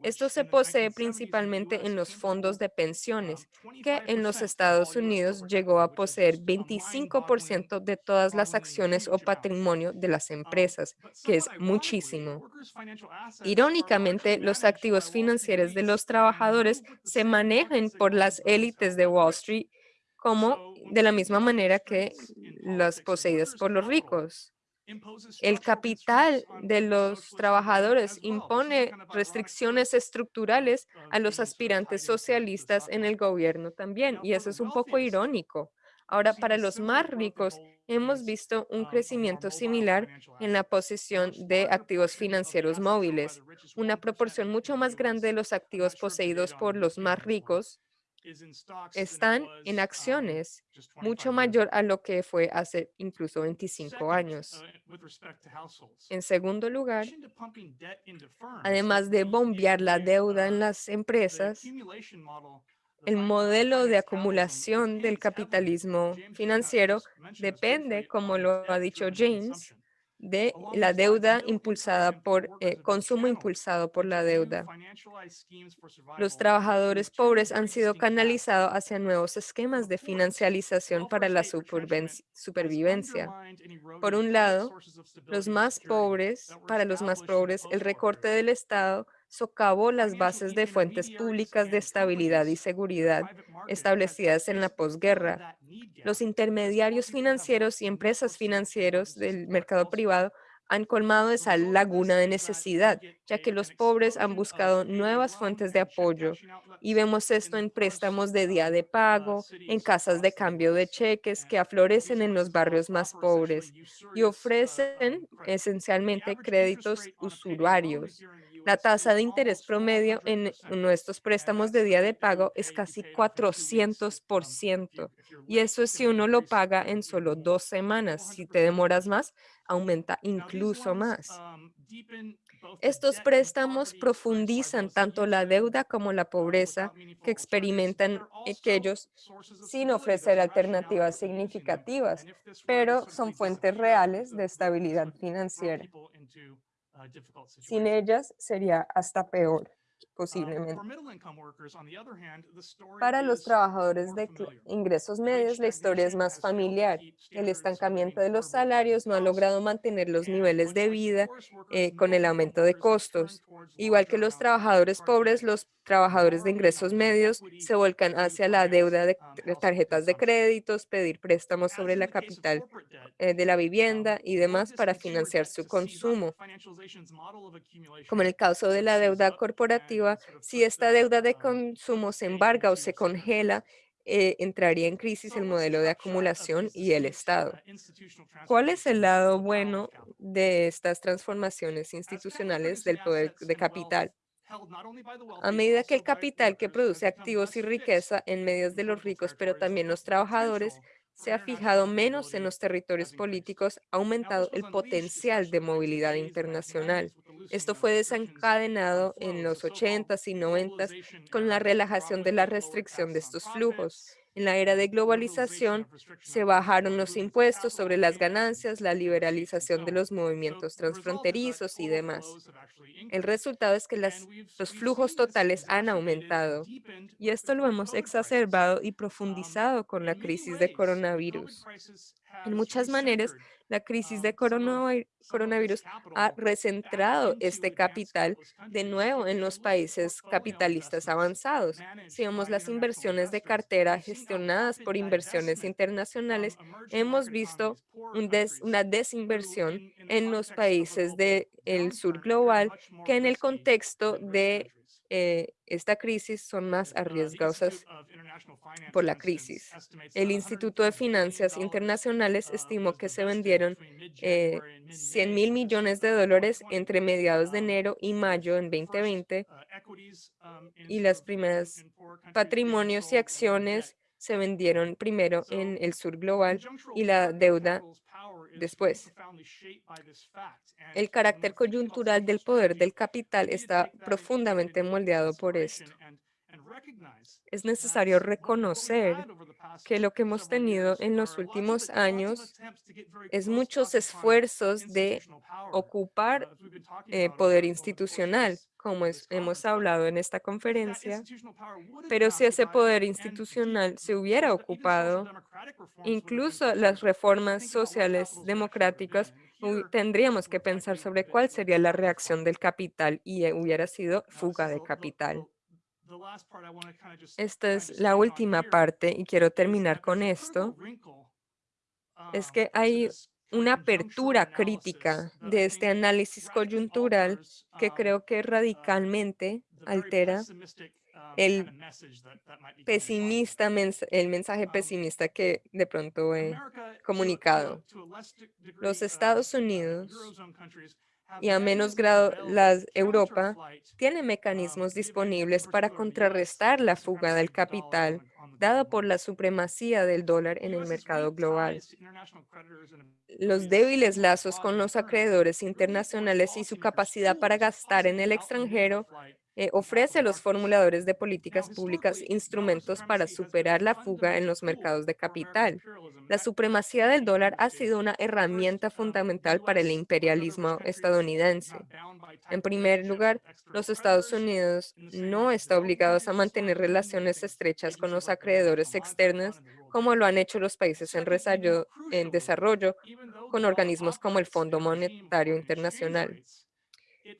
Esto se posee principalmente en los fondos de pensiones, que en los Estados Unidos llegó a poseer 25% de todas las acciones o patrimonio de las empresas, que es muchísimo. Irónicamente, los activos financieros de los trabajadores se manejan por las élites de Wall Street como de la misma manera que las poseídas por los ricos. El capital de los trabajadores impone restricciones estructurales a los aspirantes socialistas en el gobierno también, y eso es un poco irónico. Ahora, para los más ricos, hemos visto un crecimiento similar en la posición de activos financieros móviles. Una proporción mucho más grande de los activos poseídos por los más ricos están en acciones mucho mayor a lo que fue hace incluso 25 años. En segundo lugar, además de bombear la deuda en las empresas, el modelo de acumulación del capitalismo financiero depende, como lo ha dicho James, de la deuda impulsada por eh, consumo impulsado por la deuda. Los trabajadores pobres han sido canalizados hacia nuevos esquemas de financialización para la supervivencia. Por un lado, los más pobres, para los más pobres, el recorte del Estado socavó las bases de fuentes públicas de estabilidad y seguridad establecidas en la posguerra. Los intermediarios financieros y empresas financieros del mercado privado han colmado esa laguna de necesidad, ya que los pobres han buscado nuevas fuentes de apoyo. Y vemos esto en préstamos de día de pago, en casas de cambio de cheques que aflorecen en los barrios más pobres y ofrecen esencialmente créditos usurarios. La tasa de interés promedio en nuestros préstamos de día de pago es casi 400%. Y eso es si uno lo paga en solo dos semanas. Si te demoras más, aumenta incluso más. Estos préstamos profundizan tanto la deuda como la pobreza que experimentan aquellos sin ofrecer alternativas significativas, pero son fuentes reales de estabilidad financiera. Sin ellas sería hasta peor, posiblemente. Para los trabajadores de ingresos medios, la historia es más familiar. El estancamiento de los salarios no ha logrado mantener los niveles de vida eh, con el aumento de costos. Igual que los trabajadores pobres, los trabajadores de ingresos medios se volcan hacia la deuda de tarjetas de créditos, pedir préstamos sobre la capital eh, de la vivienda y demás para financiar su consumo. Como en el caso de la deuda corporativa, si esta deuda de consumo se embarga o se congela, eh, entraría en crisis el modelo de acumulación y el Estado. ¿Cuál es el lado bueno de estas transformaciones institucionales del poder de capital? A medida que el capital que produce activos y riqueza en medios de los ricos, pero también los trabajadores, se ha fijado menos en los territorios políticos, ha aumentado el potencial de movilidad internacional. Esto fue desencadenado en los 80s y 90s con la relajación de la restricción de estos flujos. En la era de globalización se bajaron los impuestos sobre las ganancias, la liberalización de los movimientos transfronterizos y demás. El resultado es que los flujos totales han aumentado y esto lo hemos exacerbado y profundizado con la crisis de coronavirus. En muchas maneras, la crisis de coronavirus ha recentrado este capital de nuevo en los países capitalistas avanzados. Si vemos las inversiones de cartera gestionadas por inversiones internacionales, hemos visto una desinversión en los países del sur global que en el contexto de eh, esta crisis son más arriesgadas por la crisis. El Instituto de Finanzas Internacionales estimó que se vendieron eh, 100 mil millones de dólares entre mediados de enero y mayo en 2020 y las primeras patrimonios y acciones se vendieron primero en el sur global y la deuda después. El carácter coyuntural del poder del capital está profundamente moldeado por esto. Es necesario reconocer que lo que hemos tenido en los últimos años es muchos esfuerzos de ocupar eh, poder institucional como es, hemos hablado en esta conferencia, pero si ese poder institucional se hubiera ocupado, incluso las reformas sociales democráticas, tendríamos que pensar sobre cuál sería la reacción del capital y e hubiera sido fuga de capital. Esta es la última parte y quiero terminar con esto. Es que hay una apertura crítica de este análisis coyuntural que creo que radicalmente altera el, pesimista, el mensaje pesimista que de pronto he comunicado. Los Estados Unidos y a menos grado las Europa tiene mecanismos disponibles para contrarrestar la fuga del capital dada por la supremacía del dólar en el mercado global. Los débiles lazos con los acreedores internacionales y su capacidad para gastar en el extranjero eh, ofrece a los formuladores de políticas públicas instrumentos para superar la fuga en los mercados de capital. La supremacía del dólar ha sido una herramienta fundamental para el imperialismo estadounidense. En primer lugar, los Estados Unidos no está obligados a mantener relaciones estrechas con los acreedores externos como lo han hecho los países en, en desarrollo con organismos como el Fondo Monetario Internacional.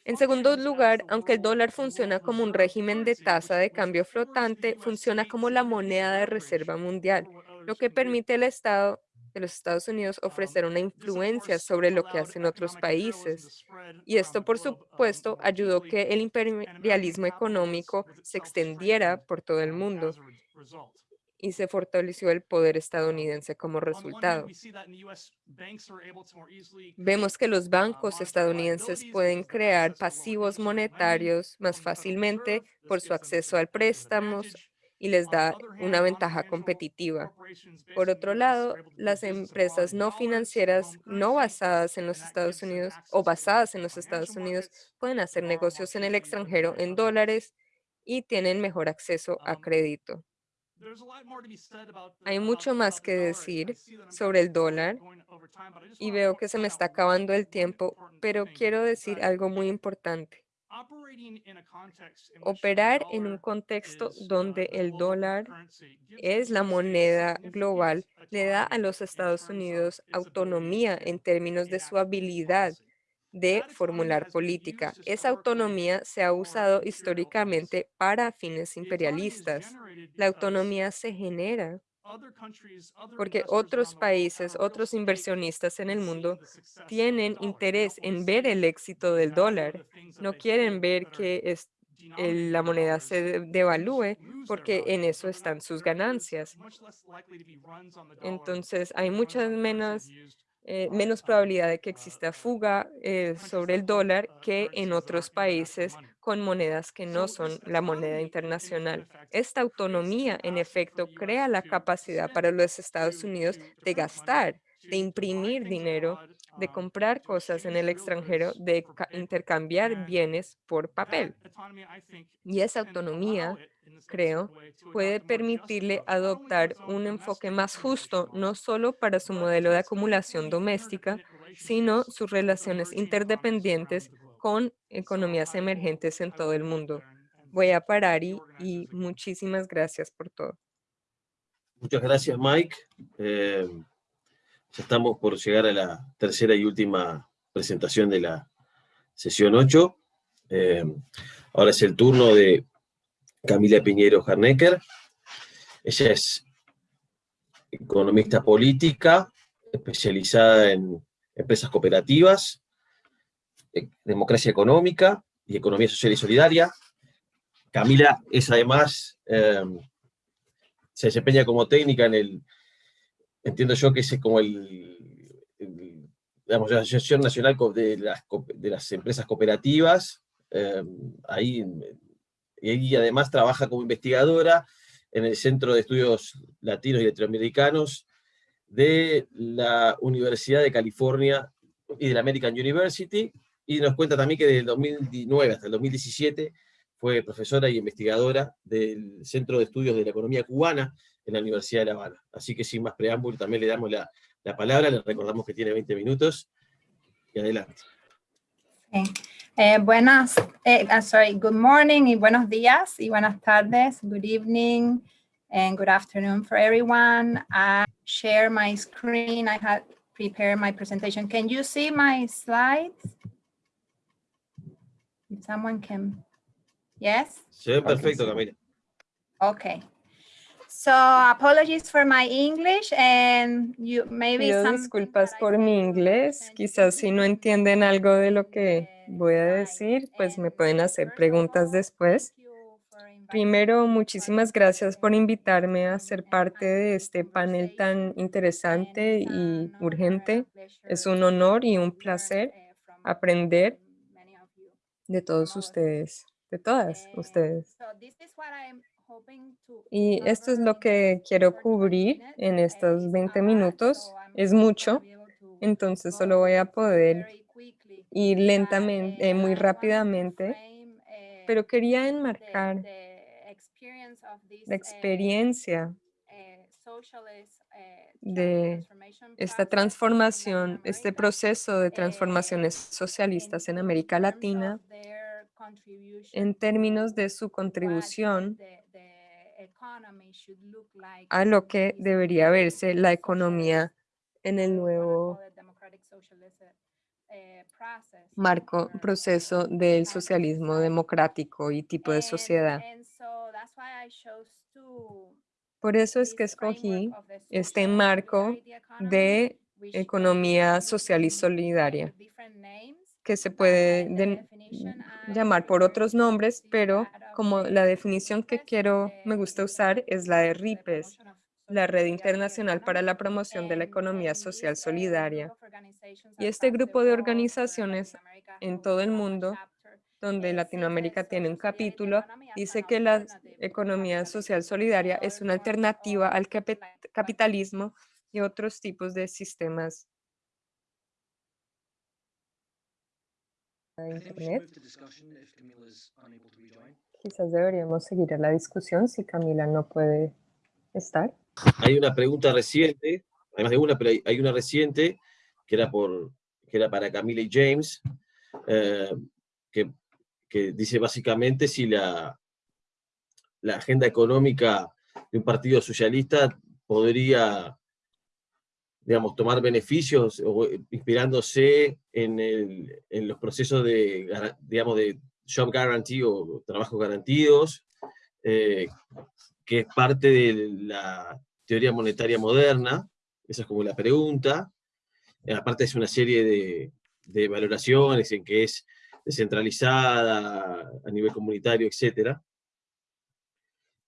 En segundo lugar, aunque el dólar funciona como un régimen de tasa de cambio flotante, funciona como la moneda de reserva mundial, lo que permite al Estado de los Estados Unidos ofrecer una influencia sobre lo que hacen otros países. Y esto, por supuesto, ayudó que el imperialismo económico se extendiera por todo el mundo y se fortaleció el poder estadounidense como resultado. Vemos que los bancos estadounidenses pueden crear pasivos monetarios más fácilmente por su acceso al préstamos y les da una ventaja competitiva. Por otro lado, las empresas no financieras no basadas en los Estados Unidos o basadas en los Estados Unidos pueden hacer negocios en el extranjero en dólares y tienen mejor acceso a crédito. Hay mucho más que decir sobre el dólar y veo que se me está acabando el tiempo, pero quiero decir algo muy importante. Operar en un contexto donde el dólar es la moneda global le da a los Estados Unidos autonomía en términos de su habilidad de formular política. Esa autonomía se ha usado históricamente para fines imperialistas. La autonomía se genera porque otros países, otros inversionistas en el mundo tienen interés en ver el éxito del dólar. No quieren ver que es, la moneda se devalúe porque en eso están sus ganancias. Entonces, hay muchas menos eh, menos probabilidad de que exista fuga eh, sobre el dólar que en otros países con monedas que no son la moneda internacional. Esta autonomía, en efecto, crea la capacidad para los Estados Unidos de gastar, de imprimir dinero de comprar cosas en el extranjero, de intercambiar bienes por papel. Y esa autonomía, creo, puede permitirle adoptar un enfoque más justo, no solo para su modelo de acumulación doméstica, sino sus relaciones interdependientes con economías emergentes en todo el mundo. Voy a parar y, muchísimas gracias por todo. Muchas gracias, Mike. Eh, ya estamos por llegar a la tercera y última presentación de la sesión 8. Eh, ahora es el turno de Camila Piñero Harnecker. Ella es economista política, especializada en empresas cooperativas, eh, democracia económica y economía social y solidaria. Camila es además, eh, se desempeña como técnica en el entiendo yo que es como el, digamos, la Asociación Nacional de las, de las Empresas Cooperativas, em, ahí, y además trabaja como investigadora en el Centro de Estudios Latinos y Latinoamericanos de la Universidad de California y de la American University, y nos cuenta también que desde el 2009 hasta el 2017 fue profesora y investigadora del Centro de Estudios de la Economía Cubana en la Universidad de La Habana. Así que sin más preámbulo, también le damos la, la palabra, le recordamos que tiene 20 minutos, y adelante. Eh, buenas, eh, uh, sorry, good morning y buenos días y buenas tardes, good evening and good afternoon for everyone. I share my screen. I had prepared my presentation. Can you see my slides? If someone can, yes? Ve perfecto, Camila. Okay. So apologies for my English and you maybe Pido some disculpas por mi inglés. Quizás si no entienden algo de lo que voy a decir, pues me pueden hacer preguntas después. Primero, muchísimas gracias por invitarme a ser parte de este panel tan interesante y urgente. Es un honor y un placer aprender de todos ustedes, de todas ustedes. Y esto es lo que quiero cubrir en estos 20 minutos. Es mucho, entonces solo voy a poder ir lentamente, eh, muy rápidamente, pero quería enmarcar la experiencia de esta transformación, este proceso de transformaciones socialistas en América Latina en términos de su contribución a lo que debería verse la economía en el nuevo marco, proceso del socialismo democrático y tipo de sociedad. Por eso es que escogí este marco de economía social y solidaria, que se puede llamar por otros nombres, pero como la definición que quiero, me gusta usar es la de RIPES, la Red Internacional para la Promoción de la Economía Social Solidaria. Y este grupo de organizaciones en todo el mundo, donde Latinoamérica tiene un capítulo, dice que la economía social solidaria es una alternativa al capitalismo y otros tipos de sistemas Internet. Quizás deberíamos seguir a la discusión si Camila no puede estar. Hay una pregunta reciente, además de una, pero hay, una reciente que era, por, que era para Camila y James, eh, que, que, dice básicamente si la, la agenda económica de un partido socialista podría digamos, tomar beneficios o eh, inspirándose en, los procesos de, digamos, de job guarantee o trabajo garantidos, eh, que es parte de la teoría monetaria moderna, esa es como la pregunta. Aparte es una serie de, valoraciones en que es descentralizada a nivel comunitario, etc.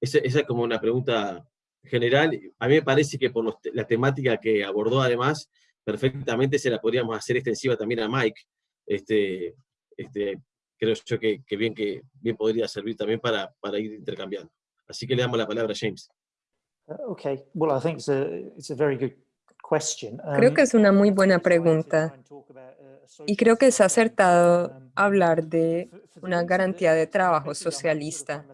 Esa es como una pregunta general, a mí me parece que por la temática que abordó además, perfectamente se la podríamos hacer extensiva también a Mike. Este, este, creo yo que, bien, que bien podría servir también para, para ir intercambiando. Así que le damos la palabra a James. Uh, okay, well, I think it's a, it's a very good Creo que es una muy buena pregunta y creo que es acertado hablar de una garantía de trabajo socialista.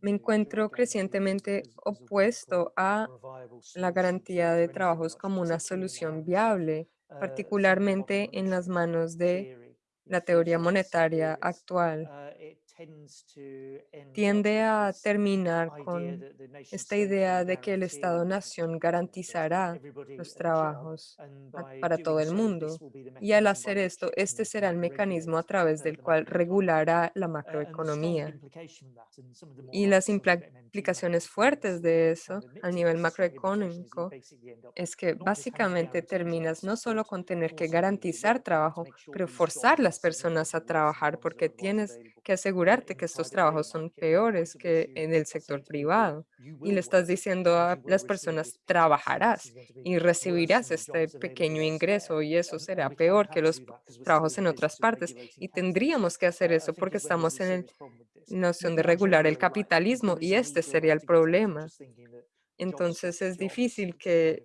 Me encuentro crecientemente opuesto a la garantía de trabajos como una solución viable, particularmente en las manos de la teoría monetaria actual tiende a terminar con esta idea de que el Estado-Nación garantizará los trabajos para todo el mundo. Y al hacer esto, este será el mecanismo a través del cual regulará la macroeconomía. Y las implicaciones fuertes de eso a nivel macroeconómico es que básicamente terminas no solo con tener que garantizar trabajo, pero forzar las personas a trabajar porque tienes que asegurar asegurarte que estos trabajos son peores que en el sector privado. Y le estás diciendo a las personas, trabajarás y recibirás este pequeño ingreso y eso será peor que los trabajos en otras partes. Y tendríamos que hacer eso porque estamos en la noción de regular el capitalismo y este sería el problema. Entonces es difícil que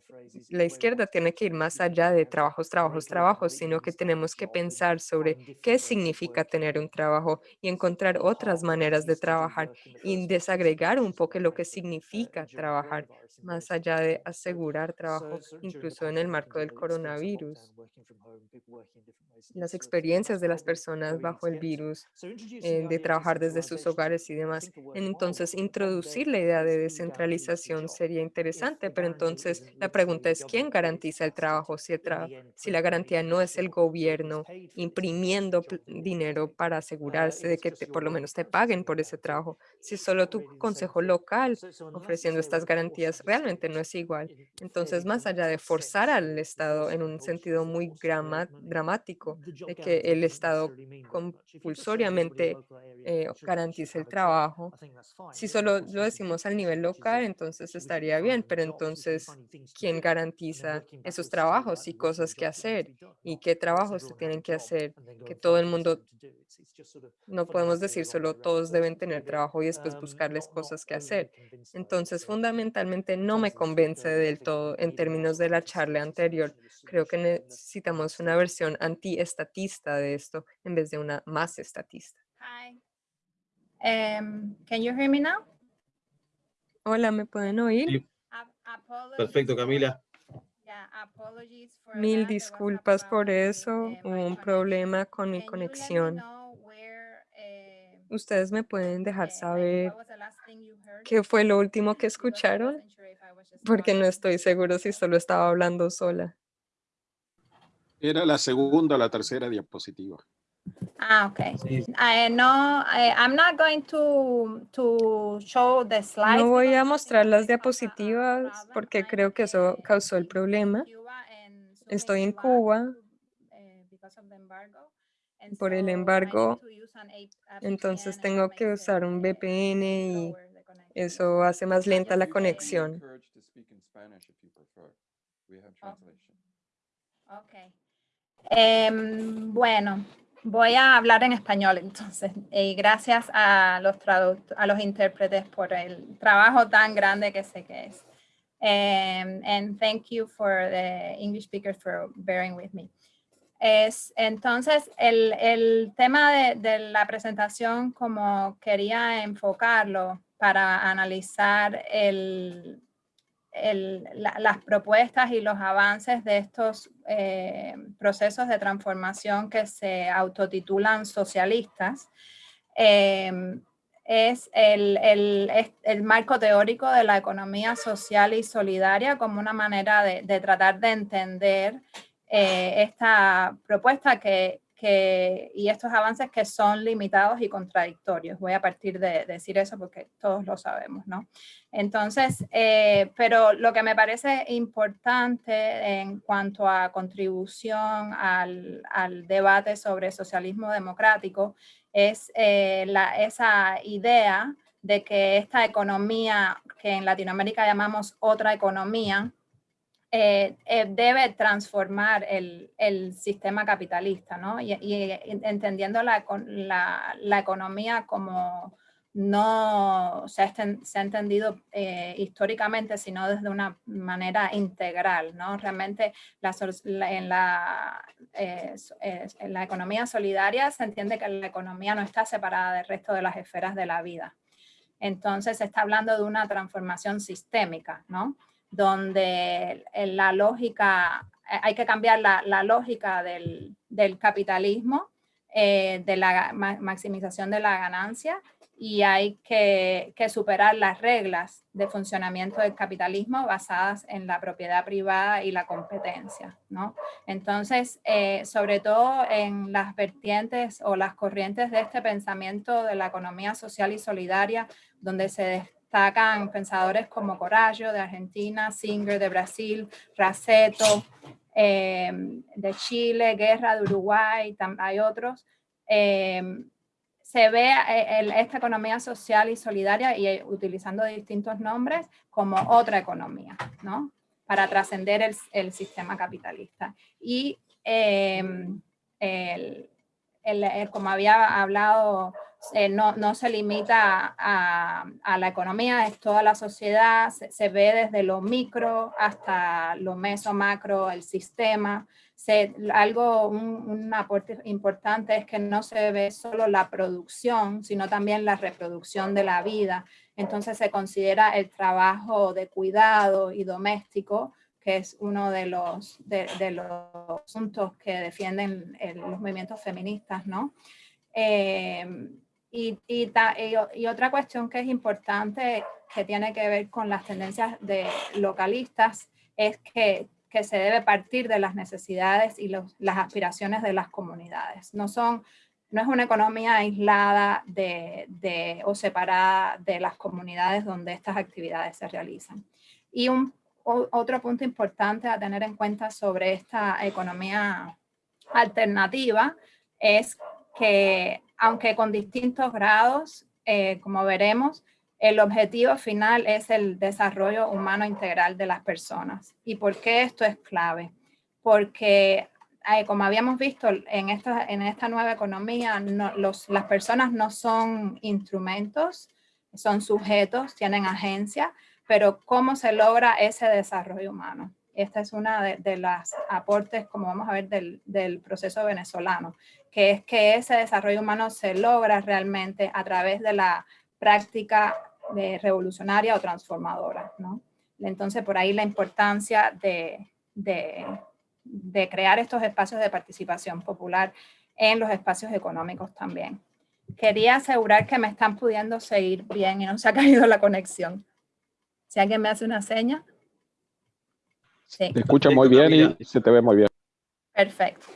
la izquierda tiene que ir más allá de trabajos, trabajos, trabajos, sino que tenemos que pensar sobre qué significa tener un trabajo y encontrar otras maneras de trabajar y desagregar un poco lo que significa trabajar, más allá de asegurar trabajo, incluso en el marco del coronavirus. Las experiencias de las personas bajo el virus, eh, de trabajar desde sus hogares y demás. Entonces, introducir la idea de descentralización sería interesante, pero entonces la pregunta es, ¿quién garantiza el trabajo si, el si la garantía no es el gobierno imprimiendo dinero para asegurarse de que por lo menos te paguen por ese trabajo? Si solo tu consejo local ofreciendo estas garantías, realmente no es igual. Entonces, más allá de forzar al Estado en un sentido muy dramático, de que el Estado compulsoriamente eh, garantice el trabajo, si solo lo decimos al nivel local, entonces estaría bien, pero entonces, ¿quién garantiza esos trabajos y cosas que hacer? ¿Y qué trabajos se tienen que hacer? Que todo el mundo, no podemos decir solo todos deben tener trabajo y después buscarles cosas que hacer. Entonces, fundamentalmente no me convence del todo en términos de la charla anterior. Creo que necesitamos una versión antiestatista de esto en vez de una más estatista. Um, can you hear me now? Hola, ¿me pueden oír? Perfecto, Camila. Mil disculpas por eso, hubo un problema con mi conexión. Eh, ¿Ustedes me pueden dejar eh, saber qué fue lo último que escucharon? Porque no estoy seguro si solo estaba hablando sola. Era la segunda o la tercera diapositiva. Ah, okay. Eh, no, eh, I'm not going to, to show the slides. No voy a mostrar las diapositivas porque creo que eso causó el problema. Estoy en Cuba eh, por el embargo, entonces tengo que usar un VPN y eso hace más lenta la conexión. Okay. Em, bueno, Voy a hablar en español entonces, y gracias a los, a los intérpretes por el trabajo tan grande que sé que es. Um, and thank you for the English speakers for bearing with me. Es, entonces, el, el tema de, de, la presentación, como quería enfocarlo para analizar el, las propuestas y los avances de estos eh, procesos de transformación que se autotitulan socialistas em, es el, el, marco teórico de la economía social y solidaria como una manera de, de tratar de entender eh, esta propuesta que, y estos avances que son limitados y contradictorios. Voy a partir de, decir eso porque todos lo sabemos, ¿no? Entonces, eh, pero lo que me parece importante en cuanto a contribución al, debate sobre socialismo democrático es eh, esa idea de que esta economía que en Latinoamérica llamamos otra economía, eh, eh, debe transformar el, sistema capitalista, ¿no? Y, entendiendo la, economía como no se ha, entendido eh, históricamente, sino desde una manera integral, ¿no? Realmente en, la, en la economía solidaria se entiende que la economía no está separada del resto de las esferas de la vida. Entonces se está hablando de una transformación sistémica, ¿no? Donde la lógica, eh, hay que cambiar la, lógica del, capitalismo, eh, de la maximización de la ganancia y hay que, superar las reglas de funcionamiento del capitalismo basadas en la propiedad privada y la competencia. ¿no? Entonces, eh, sobre todo en las vertientes o las corrientes de este pensamiento de la economía social y solidaria, donde se destacan pensadores como Corallo de Argentina, Singer de Brasil, Raceto em, de Chile, Guerra de Uruguay, hay otros. Em, se ve eh, esta economía social y solidaria y eh, utilizando distintos nombres como otra economía, ¿no? Para trascender el, sistema capitalista. Y em, como había hablado, eh, no, se limita a, la economía, es toda la sociedad, se, ve desde lo micro hasta lo meso, macro, el sistema, algo, un, aporte importante es que no se ve solo la producción, sino también la reproducción de la vida. Entonces se considera el trabajo de cuidado y doméstico, que es uno de los, de, los asuntos que defienden los movimientos feministas, ¿no? Eh, y, y, y, otra cuestión que es importante que tiene que ver con las tendencias de localistas es que que se debe partir de las necesidades y las aspiraciones de las comunidades. No, son, no es una economía aislada de, o separada de las comunidades donde estas actividades se realizan. Y un, otro punto importante a tener en cuenta sobre esta economía alternativa es que aunque con distintos grados, eh, como veremos, el objetivo final es el desarrollo humano integral de las personas. ¿Y por qué esto es clave? Porque, eh, como habíamos visto, en esta, nueva economía, las personas no son instrumentos, son sujetos, tienen agencia, pero ¿cómo se logra ese desarrollo humano? Esta es una de, de las aportes, como vamos a ver, del, proceso venezolano, que es que ese desarrollo humano se logra realmente a través de la práctica de revolucionaria o transformadora. Entonces, por ahí la importancia de, de, crear estos espacios de participación popular en los espacios económicos también. Quería asegurar que me están pudiendo seguir bien y no se ha caído la conexión. Si alguien me hace una seña. Sí. Te escucha muy bien y se te ve muy bien. Perfecto.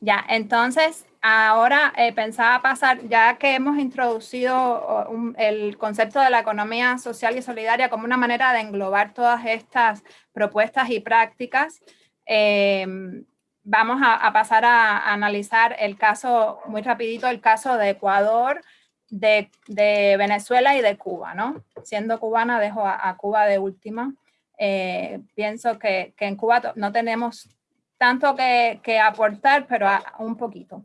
Ya, entonces, ahora eh, pensaba pasar, ya que hemos introducido el concepto de la economía social y solidaria como una manera de englobar todas estas propuestas y prácticas, em, vamos a, pasar a, analizar el caso, muy rapidito, el caso de Ecuador, de, Venezuela y de Cuba, ¿no? Siendo cubana, dejo a, Cuba de última. Eh, pienso que, en Cuba no tenemos tanto que, que aportar, pero un poquito.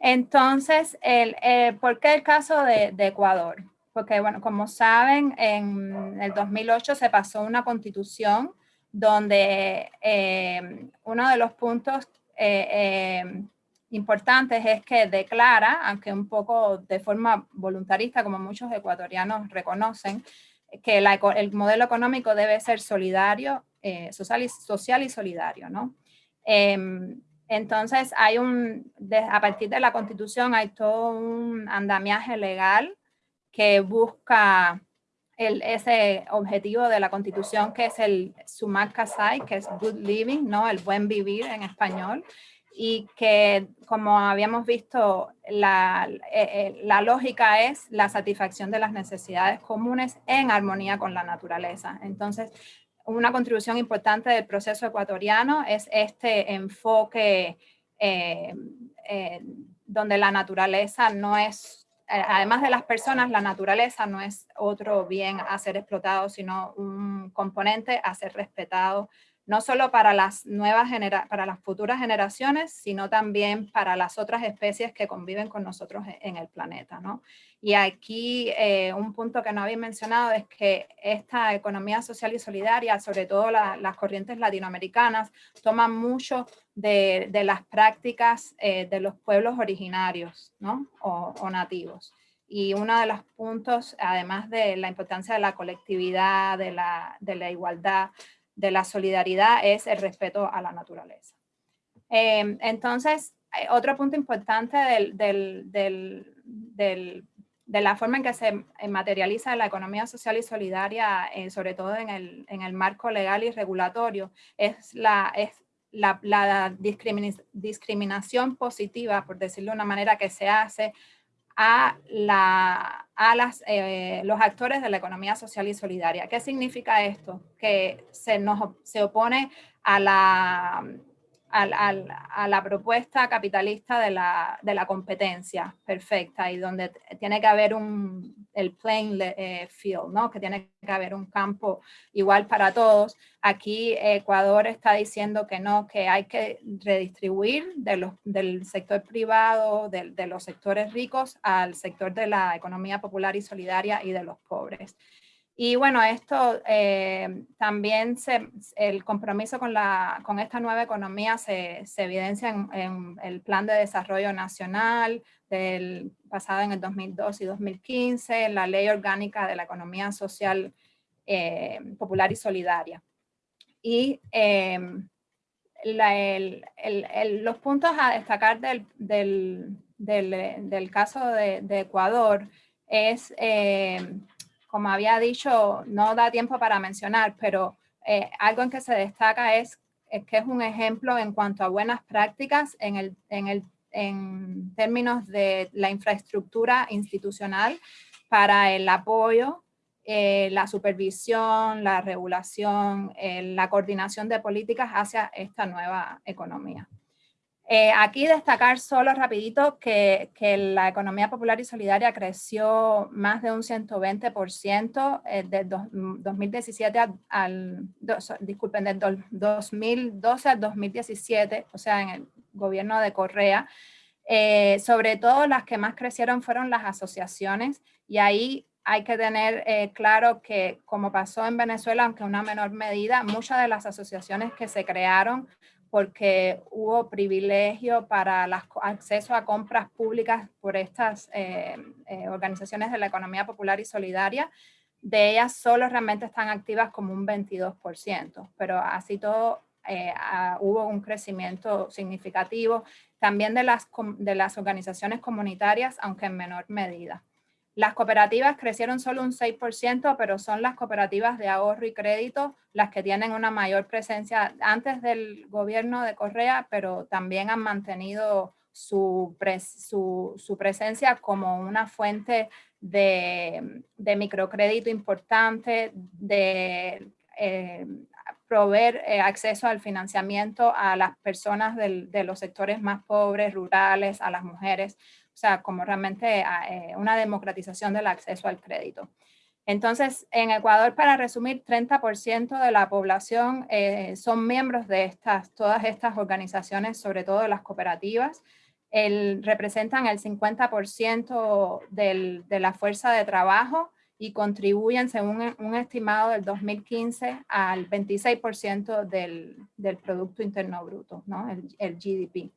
Entonces, el, eh, ¿por qué el caso de, Ecuador? Porque, bueno, como saben, en el 2008 se pasó una constitución donde eh, uno de los puntos eh, importantes es que declara, aunque un poco de forma voluntarista, como muchos ecuatorianos reconocen, que el modelo económico debe ser solidario, social, y, social y solidario, ¿no? Em, entonces, hay un, a partir de la Constitución hay todo un andamiaje legal que busca el, ese objetivo de la Constitución que es el Sumac Casai, que es Good Living, ¿no? el buen vivir en español, y que como habíamos visto, la, eh, eh, la lógica es la satisfacción de las necesidades comunes en armonía con la naturaleza. Entonces, una contribución importante del proceso ecuatoriano es este enfoque eh, eh, donde la naturaleza no es, eh, además de las personas, la naturaleza no es otro bien a ser explotado, sino un componente a ser respetado no solo para las nuevas para las futuras generaciones, sino también para las otras especies que conviven con nosotros e-, en el planeta. ¿no? Y aquí eh, un punto que no había mencionado es que esta economía social y solidaria, sobre todo las corrientes latinoamericanas, toman mucho de, las prácticas eh, de los pueblos originarios ¿no? o, nativos. Y uno de los puntos, además de la importancia de la colectividad, de la, de la igualdad, de la solidaridad es el respeto a la naturaleza. Em, entonces, eh, otro punto importante de la forma en que se eh, materializa la economía social y solidaria, eh, sobre todo en el, marco legal y regulatorio, es la, es la, discriminación positiva, por decirlo de una manera, que se hace a, la, a las, eh, los actores de la economía social y solidaria. ¿Qué significa esto? Que se, nos, se opone a la, a la propuesta capitalista de la, de la, competencia perfecta y donde tiene que haber un, el plain eh, field, ¿no? que tiene que haber un campo igual para todos. Aquí Ecuador está diciendo que no, que hay que redistribuir de los, del sector privado, de, de los sectores ricos al sector de la economía popular y solidaria y de los pobres. Y bueno, esto eh, también, se, el compromiso con, la, con esta nueva economía se, se evidencia en, el Plan de Desarrollo Nacional del, pasado en el 2002 y 2015, la Ley Orgánica de la Economía Social eh, Popular y Solidaria. Y em, los puntos a destacar del, del, del, caso de, de, Ecuador es em, como había dicho, no da tiempo para mencionar, pero eh, algo en que se destaca es, que es un ejemplo en cuanto a buenas prácticas en, el, en, el, en términos de la infraestructura institucional para el apoyo, eh, la supervisión, la regulación, eh, la coordinación de políticas hacia esta nueva economía. Eh, aquí destacar solo rapidito que, que, la economía popular y solidaria creció más de un 120% eh, del 2017 mm, al, disculpen, del 2012 al 2017, o sea, en el gobierno de Correa. Eh, sobre todo las que más crecieron fueron las asociaciones y ahí hay que tener claro que como pasó en Venezuela, aunque una menor medida, muchas de las asociaciones que se crearon porque hubo privilegio para el acceso a compras públicas por estas eh, eh, organizaciones de la economía popular y solidaria. De ellas solo realmente están activas como un 22%, pero así todo eh, hubo un crecimiento significativo también de las, de las organizaciones comunitarias, aunque en menor medida. Las cooperativas crecieron solo un 6%, pero son las cooperativas de ahorro y crédito las que tienen una mayor presencia antes del gobierno de Correa, pero también han mantenido su, presencia como una fuente de, microcrédito importante, de eh, proveer eh, acceso al financiamiento a las personas de los sectores más pobres, rurales, a las mujeres o sea, como realmente ah, eh, una democratización del acceso al crédito. Entonces, en Ecuador, para resumir, 30% de la población eh, son miembros de estas, todas estas organizaciones, sobre todo las cooperativas. El, representan el 50% de la fuerza de trabajo y contribuyen, según un estimado del 2015, al 26% del, del, Producto Interno Bruto, ¿no? el, el GDP.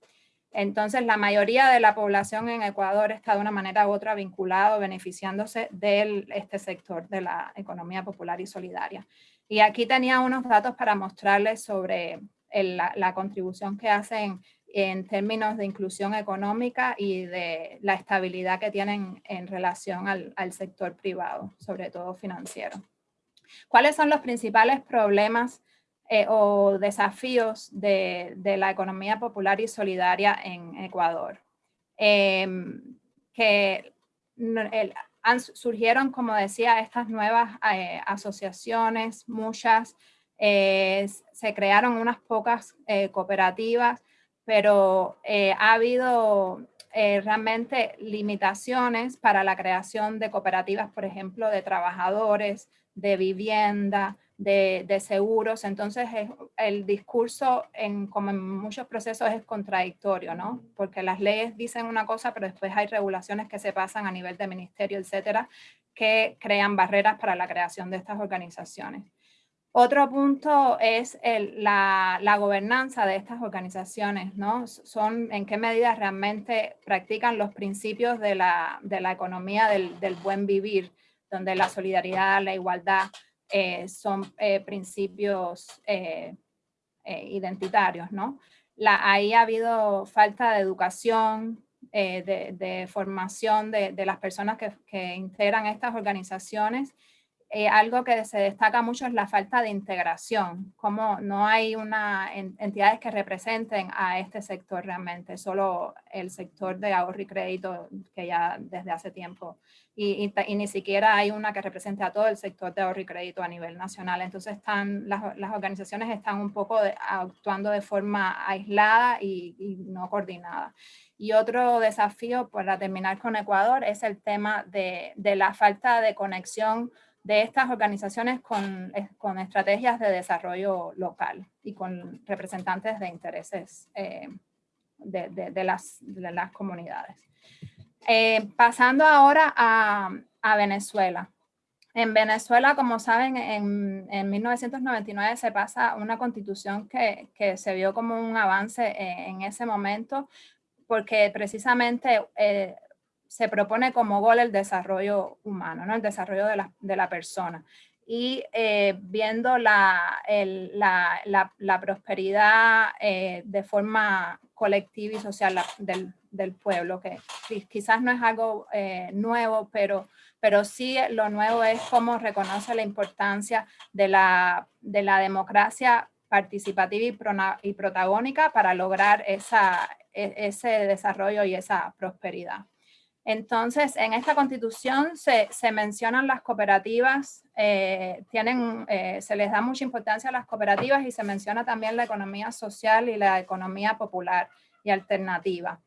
Entonces, la mayoría de la población en Ecuador está de una manera u otra vinculado, beneficiándose de este sector de la economía popular y solidaria. Y aquí tenía unos datos para mostrarles sobre la, contribución que hacen en términos de inclusión económica y de la estabilidad que tienen en relación al, al sector privado, sobre todo financiero. ¿Cuáles son los principales problemas eh, o desafíos de, la economía popular y solidaria en Ecuador. Em, que surgieron, como decía, estas nuevas eh, asociaciones, muchas, eh, se crearon unas pocas cooperativas, pero ha habido realmente limitaciones para la creación de cooperativas, por ejemplo, de trabajadores, de vivienda, de, seguros. Entonces el discurso, en, como en muchos procesos, es contradictorio, ¿no? Porque las leyes dicen una cosa, pero después hay regulaciones que se pasan a nivel de ministerio, etcétera, que crean barreras para la creación de estas organizaciones. Otro punto es la, gobernanza de estas organizaciones, ¿no? Son en qué medida realmente practican los principios de la, economía del, del buen vivir, donde la solidaridad, la igualdad, eh, son eh, principios eh, identitarios, ¿no? ahí ha habido falta de educación, de, formación de, las personas que, integran estas organizaciones eh, algo que se destaca mucho es la falta de integración, como no hay una entidades que representen a este sector realmente, solo el sector de ahorro y crédito que ya desde hace tiempo y, ni siquiera hay una que represente a todo el sector de ahorro y crédito a nivel nacional. Entonces están, las, las organizaciones están un poco actuando de forma aislada y, y no coordinada. Y otro desafío para terminar con Ecuador es el tema de, de la falta de conexión de estas organizaciones con, con, estrategias de desarrollo local y con representantes de intereses eh, de, de, las, de, las, comunidades. Eh, pasando ahora a, a, Venezuela. En Venezuela, como saben, en, en, 1999 se pasa una constitución que, que, se vio como un avance en, ese momento, porque precisamente eh, se propone como gol el desarrollo humano, ¿no? el desarrollo de la, de la persona. Y eh, viendo la, la, la, prosperidad eh, de forma colectiva y social del, del, pueblo, que quizás no es algo eh, nuevo, pero, pero sí lo nuevo es cómo reconoce la importancia de la, de la democracia participativa y, y protagónica para lograr esa, e, ese desarrollo y esa prosperidad. Entonces, en esta constitución se, mencionan las cooperativas, eh, tienen, eh, se les da mucha importancia a las cooperativas y se menciona también la economía social y la economía popular y alternativa.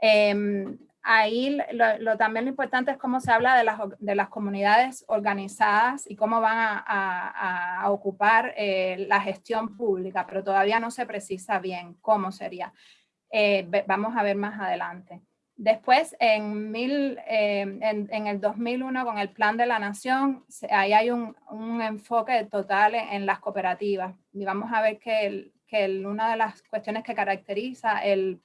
Em, ahí lo, también lo importante es cómo se habla de las, de las comunidades organizadas y cómo van a, ocupar eh, la gestión pública, pero todavía no se precisa bien cómo sería. vamos a ver más adelante. Después, en, mil, eh, en, el 2001, con el Plan de la Nación, ahí hay un, enfoque total en, las cooperativas. Y vamos a ver que, una de las cuestiones que caracteriza el,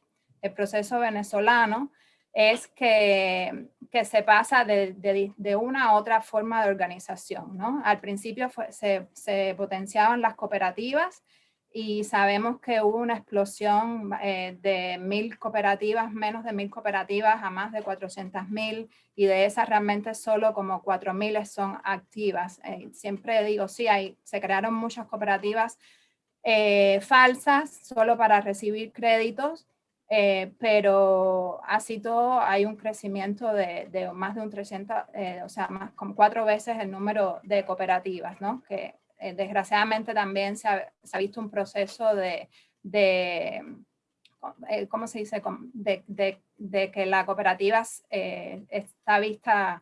proceso venezolano es que, se pasa de, una a otra forma de organización. Al principio se, se potenciaban las cooperativas, y sabemos que hubo una explosión eh, de mil cooperativas, menos de mil cooperativas a más de 400 mil y de esas realmente solo como 4 mil son activas. Eh, siempre digo, sí, hay, se crearon muchas cooperativas eh, falsas solo para recibir créditos, pero así todo hay un crecimiento de, de más de un 300, o sea, más como cuatro veces el número de cooperativas, ¿no? Que eh, desgraciadamente también se ha, visto un proceso de, eh, ¿cómo se dice? De, que la cooperativa eh, está vista,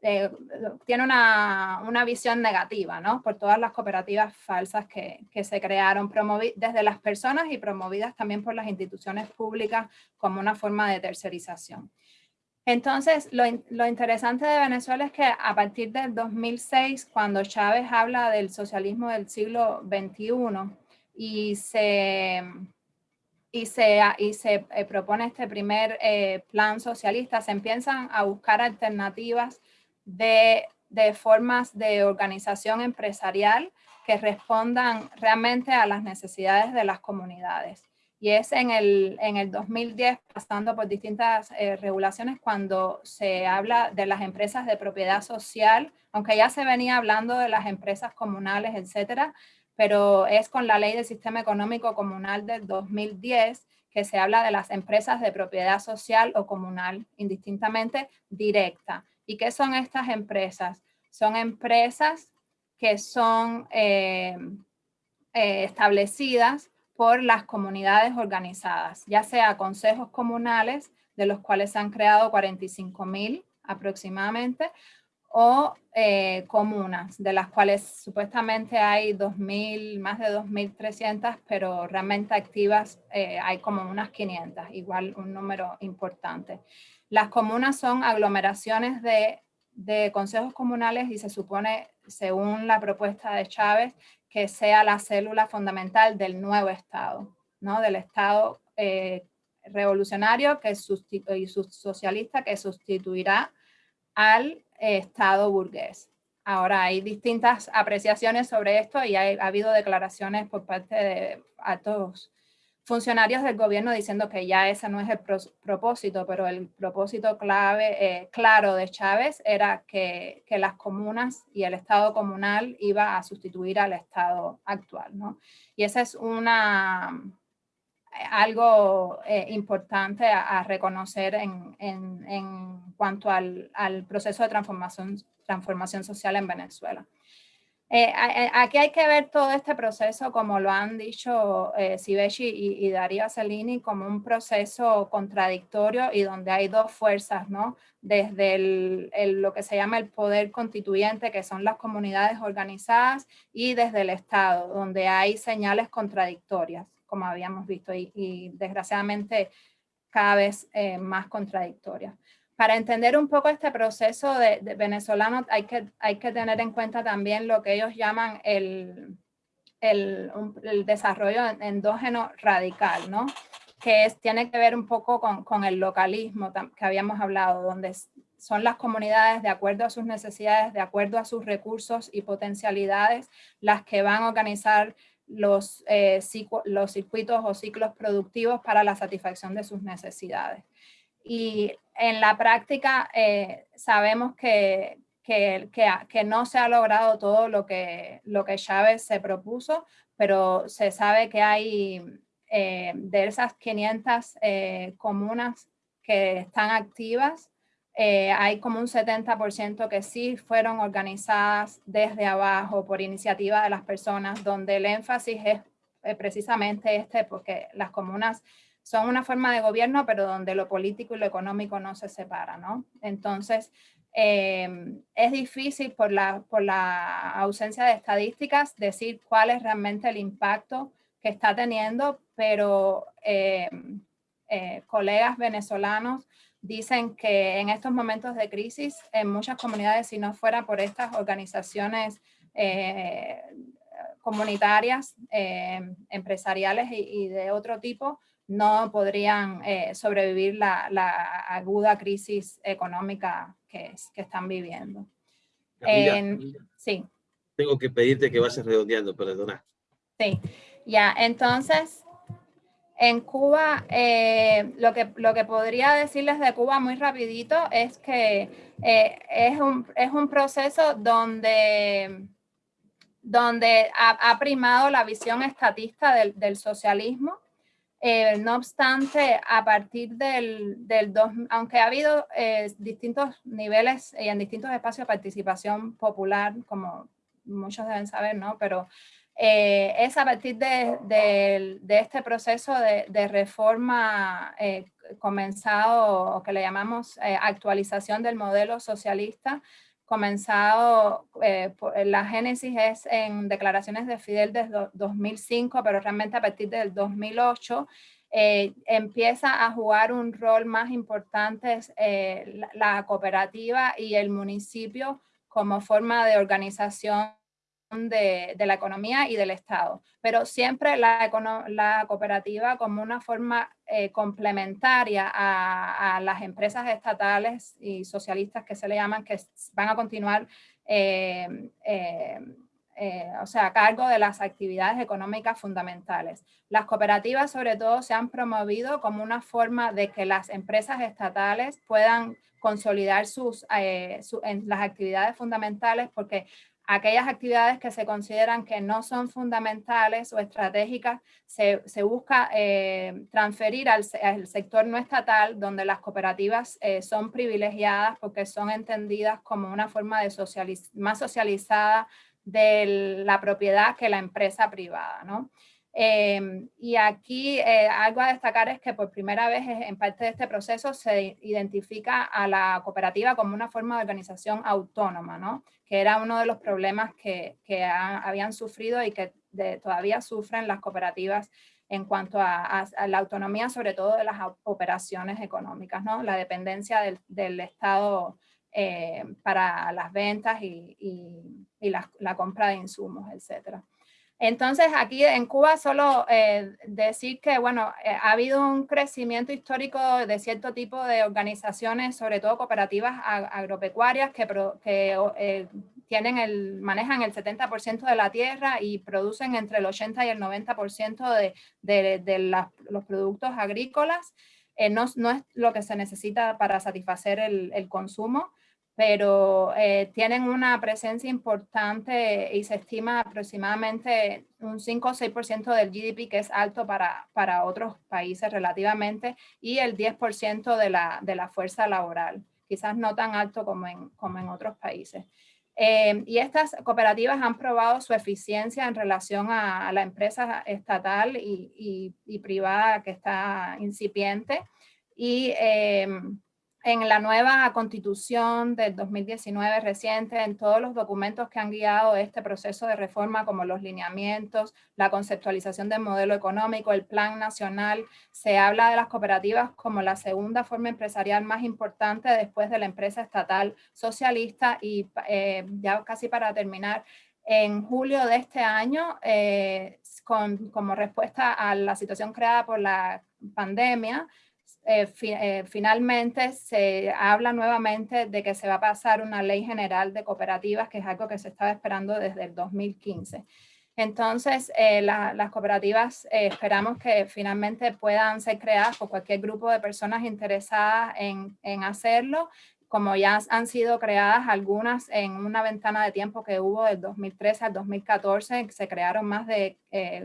tiene una, una, visión negativa, ¿no? Por todas las cooperativas falsas que, que se crearon desde las personas y promovidas también por las instituciones públicas como una forma de tercerización. Entonces, lo, interesante de Venezuela es que a partir del 2006, cuando Chávez habla del socialismo del siglo XXI y se, y se, y se eh, propone este primer eh, plan socialista, se empiezan a buscar alternativas de, de formas de organización empresarial que respondan realmente a las necesidades de las comunidades. Y es en el, en el 2010, pasando por distintas eh, regulaciones, cuando se habla de las empresas de propiedad social, aunque ya se venía hablando de las empresas comunales, etcétera, pero es con la ley del sistema económico comunal del 2010 que se habla de las empresas de propiedad social o comunal, indistintamente directa. ¿Y qué son estas empresas? Son empresas que son eh, eh, establecidas por las comunidades organizadas, ya sea consejos comunales, de los cuales se han creado 45 mil aproximadamente, o eh, comunas, de las cuales supuestamente hay 2.000, más de 2.300, pero realmente activas eh, hay como unas 500, igual un número importante. Las comunas son aglomeraciones de, de consejos comunales y se supone, según la propuesta de Chávez, que sea la célula fundamental del nuevo Estado, ¿no? del Estado eh, revolucionario que y socialista que sustituirá al Estado burgués. Ahora hay distintas apreciaciones sobre esto y ha habido declaraciones por parte de altos funcionarios del gobierno diciendo que ya ese no es el propósito, pero el propósito clave, eh, claro de Chávez era que, que, las comunas y el Estado comunal iba a sustituir al Estado actual. ¿no? Y esa es una, algo eh, importante a, reconocer en, en, en cuanto al, al, proceso de transformación, transformación social en Venezuela. Eh, aquí hay que ver todo este proceso, como lo han dicho eh, Sibeshi y, Darío Cellini, como un proceso contradictorio y donde hay dos fuerzas, ¿no? Desde lo que se llama el poder constituyente, que son las comunidades organizadas, y desde el Estado, donde hay señales contradictorias como habíamos visto, y, desgraciadamente cada vez eh, más contradictorias. Para entender un poco este proceso de, venezolano hay que, hay que tener en cuenta también lo que ellos llaman el, el, el desarrollo endógeno radical, ¿no? que es, tiene que ver un poco con, con, el localismo que habíamos hablado, donde son las comunidades de acuerdo a sus necesidades, de acuerdo a sus recursos y potencialidades, las que van a organizar los, eh, los circuitos o ciclos productivos para la satisfacción de sus necesidades. Y en la práctica eh, sabemos que, que, que, no se ha logrado todo lo que, lo que Chávez se propuso, pero se sabe que hay eh, de esas 500 comunas que están activas, eh, hay como un 70% que sí fueron organizadas desde abajo por iniciativa de las personas, donde el énfasis es eh, precisamente este, porque las comunas son una forma de gobierno, pero donde lo político y lo económico no se separan, ¿no? Entonces, eh, es difícil por la, por la ausencia de estadísticas decir cuál es realmente el impacto que está teniendo, pero colegas venezolanos dicen que en estos momentos de crisis, en muchas comunidades, si no fuera por estas organizaciones eh, comunitarias, eh, empresariales y, de otro tipo, no podrían eh, sobrevivir la, aguda crisis económica que, que están viviendo. sí. Tengo que pedirte que vayas redondeando, perdona. Sí, ya, entonces en Cuba, eh, lo, que, lo que podría decirles de Cuba muy rapidito es que eh, es, un, es, un, proceso donde, donde ha, primado la visión estatista del, del socialismo. Eh, no obstante, a partir del, del dos, aunque ha habido distintos niveles y en distintos espacios de participación popular, como muchos deben saber, ¿no? Pero eh, es a partir de, este proceso de, reforma eh, comenzado, que le llamamos eh, actualización del modelo socialista, comenzado, la génesis es en declaraciones de Fidel desde 2005, pero realmente a partir del 2008 empieza a jugar un rol más importante la cooperativa y el municipio como forma de organización de, la economía y del Estado, pero siempre la, cooperativa como una forma eh, complementaria a, las empresas estatales y socialistas que se le llaman, que van a continuar eh, eh, o sea, a cargo de las actividades económicas fundamentales. Las cooperativas sobre todo se han promovido como una forma de que las empresas estatales puedan consolidar sus, en las actividades fundamentales porque aquellas actividades que se consideran que no son fundamentales o estratégicas, se, busca eh, transferir al, sector no estatal, donde las cooperativas eh, son privilegiadas porque son entendidas como una forma de más socializada de la propiedad que la empresa privada. ¿no? Em, y aquí eh, algo a destacar es que por primera vez en parte de este proceso se identifica a la cooperativa como una forma de organización autónoma, ¿no? Que era uno de los problemas que, que habían sufrido y que todavía sufren las cooperativas en cuanto a, la autonomía, sobre todo de las operaciones económicas, ¿no? la dependencia del, Estado eh, para las ventas y, y, la, la, compra de insumos, etcétera. Entonces, aquí en Cuba solo eh, decir que, bueno, eh, ha habido un crecimiento histórico de cierto tipo de organizaciones, sobre todo cooperativas agropecuarias, que, que eh, tienen el, manejan el 70% de la tierra y producen entre el 80 y el 90% de, de, de los productos agrícolas. Eh, no, no, es lo que se necesita para satisfacer el, el consumo, pero eh, tienen una presencia importante y se estima aproximadamente un 5 o 6% del GDP que es alto para, para otros países relativamente y el 10% de la, de la fuerza laboral, quizás no tan alto como en, como en otros países. Eh, y estas cooperativas han probado su eficiencia en relación a, la empresa estatal y, y, privada que está incipiente. Y eh, en la nueva constitución del 2019 reciente, en todos los documentos que han guiado este proceso de reforma, como los lineamientos, la conceptualización del modelo económico, el plan nacional, se habla de las cooperativas como la segunda forma empresarial más importante después de la empresa estatal socialista y eh, ya casi para terminar, en julio de este año, eh, con, como respuesta a la situación creada por la pandemia, eh, eh, finalmente se habla nuevamente de que se va a pasar una ley general de cooperativas, que es algo que se estaba esperando desde el 2015. Entonces, eh, las cooperativas esperamos que finalmente puedan ser creadas por cualquier grupo de personas interesadas en, en hacerlo, como ya han sido creadas algunas en una ventana de tiempo que hubo del 2013 al 2014, se crearon más de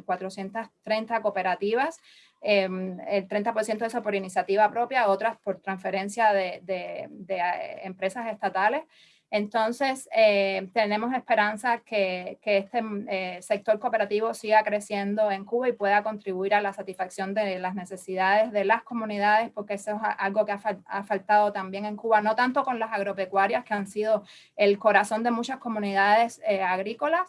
430 cooperativas, Em, el 30% de eso por iniciativa propia, otras por transferencia de, eh, empresas estatales. Entonces, eh, tenemos esperanza que, este mm, eh, sector cooperativo siga creciendo en Cuba y pueda contribuir a la satisfacción de las necesidades de las comunidades, porque eso es algo que ha, faltado también en Cuba, no tanto con las agropecuarias, que han sido el corazón de muchas comunidades agrícolas,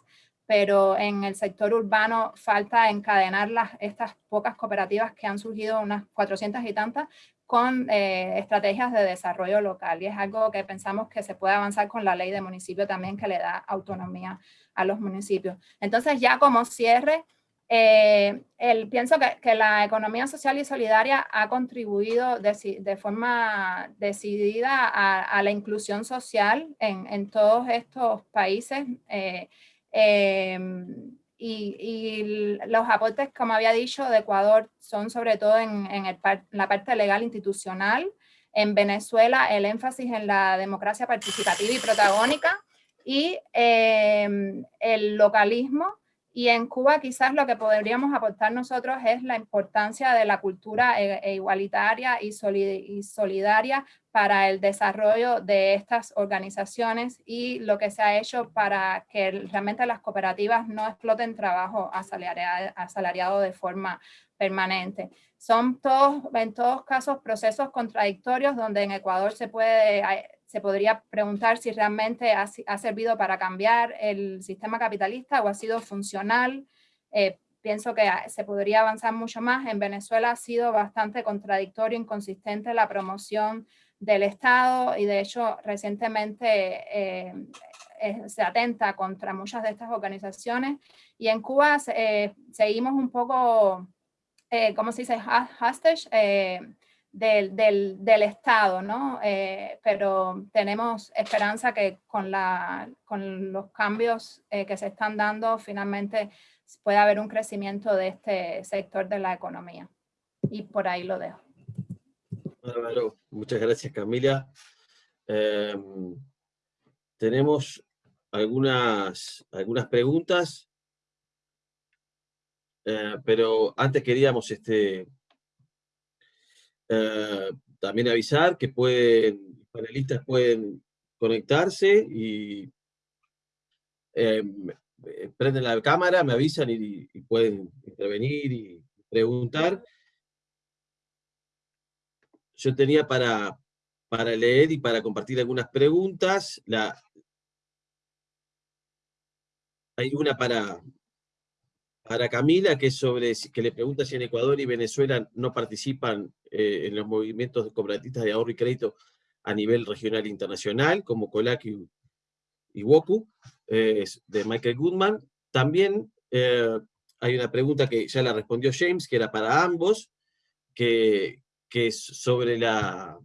pero en el sector urbano falta encadenar las, estas pocas cooperativas que han surgido, unas 400 y tantas, con eh, estrategias de desarrollo local. Y es algo que pensamos que se puede avanzar con la ley de municipio también, que le da autonomía a los municipios. Entonces, ya como cierre, eh, el, pienso que, que, la economía social y solidaria ha contribuido de, de forma decidida a, a, la inclusión social en, en todos estos países. Eh, Em, y, los aportes, como había dicho, de Ecuador son sobre todo en, la parte legal institucional. En Venezuela, el énfasis en la democracia participativa y protagónica y em, el localismo y en Cuba quizás lo que podríamos aportar nosotros es la importancia de la cultura e, e igualitaria y, solidaria para el desarrollo de estas organizaciones y lo que se ha hecho para que realmente las cooperativas no exploten trabajo asalariado, de forma permanente. Son todos, en todos casos procesos contradictorios donde en Ecuador se puede se podría preguntar si realmente ha, servido para cambiar el sistema capitalista o ha sido funcional. Eh, pienso que se podría avanzar mucho más. En Venezuela ha sido bastante contradictorio, inconsistente la promoción del Estado y de hecho recientemente eh, eh, se atenta contra muchas de estas organizaciones. Y en Cuba seguimos un poco, ¿cómo se dice? Hostage, del, Estado, ¿no? Eh, pero tenemos esperanza que con los cambios eh, que se están dando, finalmente pueda haber un crecimiento de este sector de la economía. Y por ahí lo dejo. Muchas gracias, Camila. Em, tenemos algunas, algunas preguntas, eh, pero antes queríamos este, eh, también avisar que pueden, los panelistas pueden conectarse y eh, prenden la cámara, me avisan y, pueden intervenir y preguntar. Yo tenía para, para leer y para compartir algunas preguntas. La, hay una para, para Camila, que es sobre, que le pregunta si en Ecuador y Venezuela no participan eh, en los movimientos de de ahorro y crédito a nivel regional e internacional, como COLAC y, WOCU, eh, de Michael Goodman. También eh, hay una pregunta que ya la respondió James, que era para ambos, que, que es sobre la,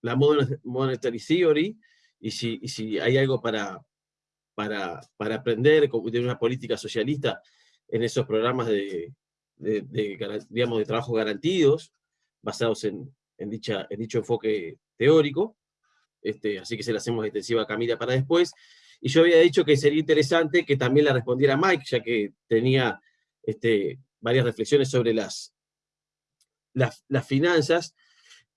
la monetary theory, y si, y si hay algo para, para, para aprender, de una política socialista en esos programas de, digamos, de trabajo garantidos, basados en, en, dicha, en dicho enfoque teórico, este, así que se la hacemos extensiva a Camila para después, y yo había dicho que sería interesante que también la respondiera Mike, ya que tenía este, varias reflexiones sobre las, las, finanzas,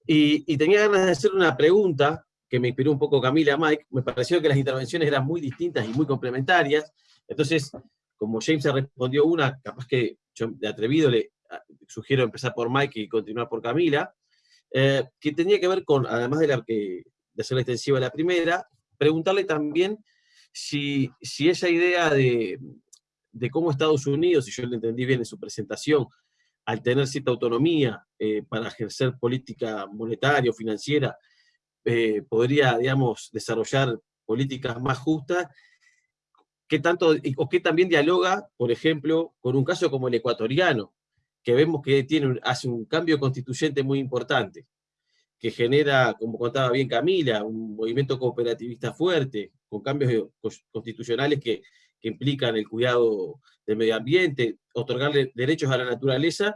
y, y, tenía ganas de hacer una pregunta que me inspiró un poco Camila Mike, me pareció que las intervenciones eran muy distintas y muy complementarias, entonces, como James se respondió una, capaz que yo de atrevido le sugiero empezar por Mike y continuar por Camila, eh, que tenía que ver con, además de, la, que, de hacer la extensiva la primera, preguntarle también si, si esa idea de, de cómo Estados Unidos, si yo lo entendí bien en su presentación, al tener cierta autonomía eh, para ejercer política monetaria o financiera, eh, podría, digamos, desarrollar políticas más justas, ¿qué tanto, o qué también dialoga, por ejemplo, con un caso como el ecuatoriano, que vemos que tiene, hace un cambio constituyente muy importante, que genera, como contaba bien Camila, un movimiento cooperativista fuerte, con cambios constitucionales que, que implican el cuidado del medio ambiente, otorgarle derechos a la naturaleza,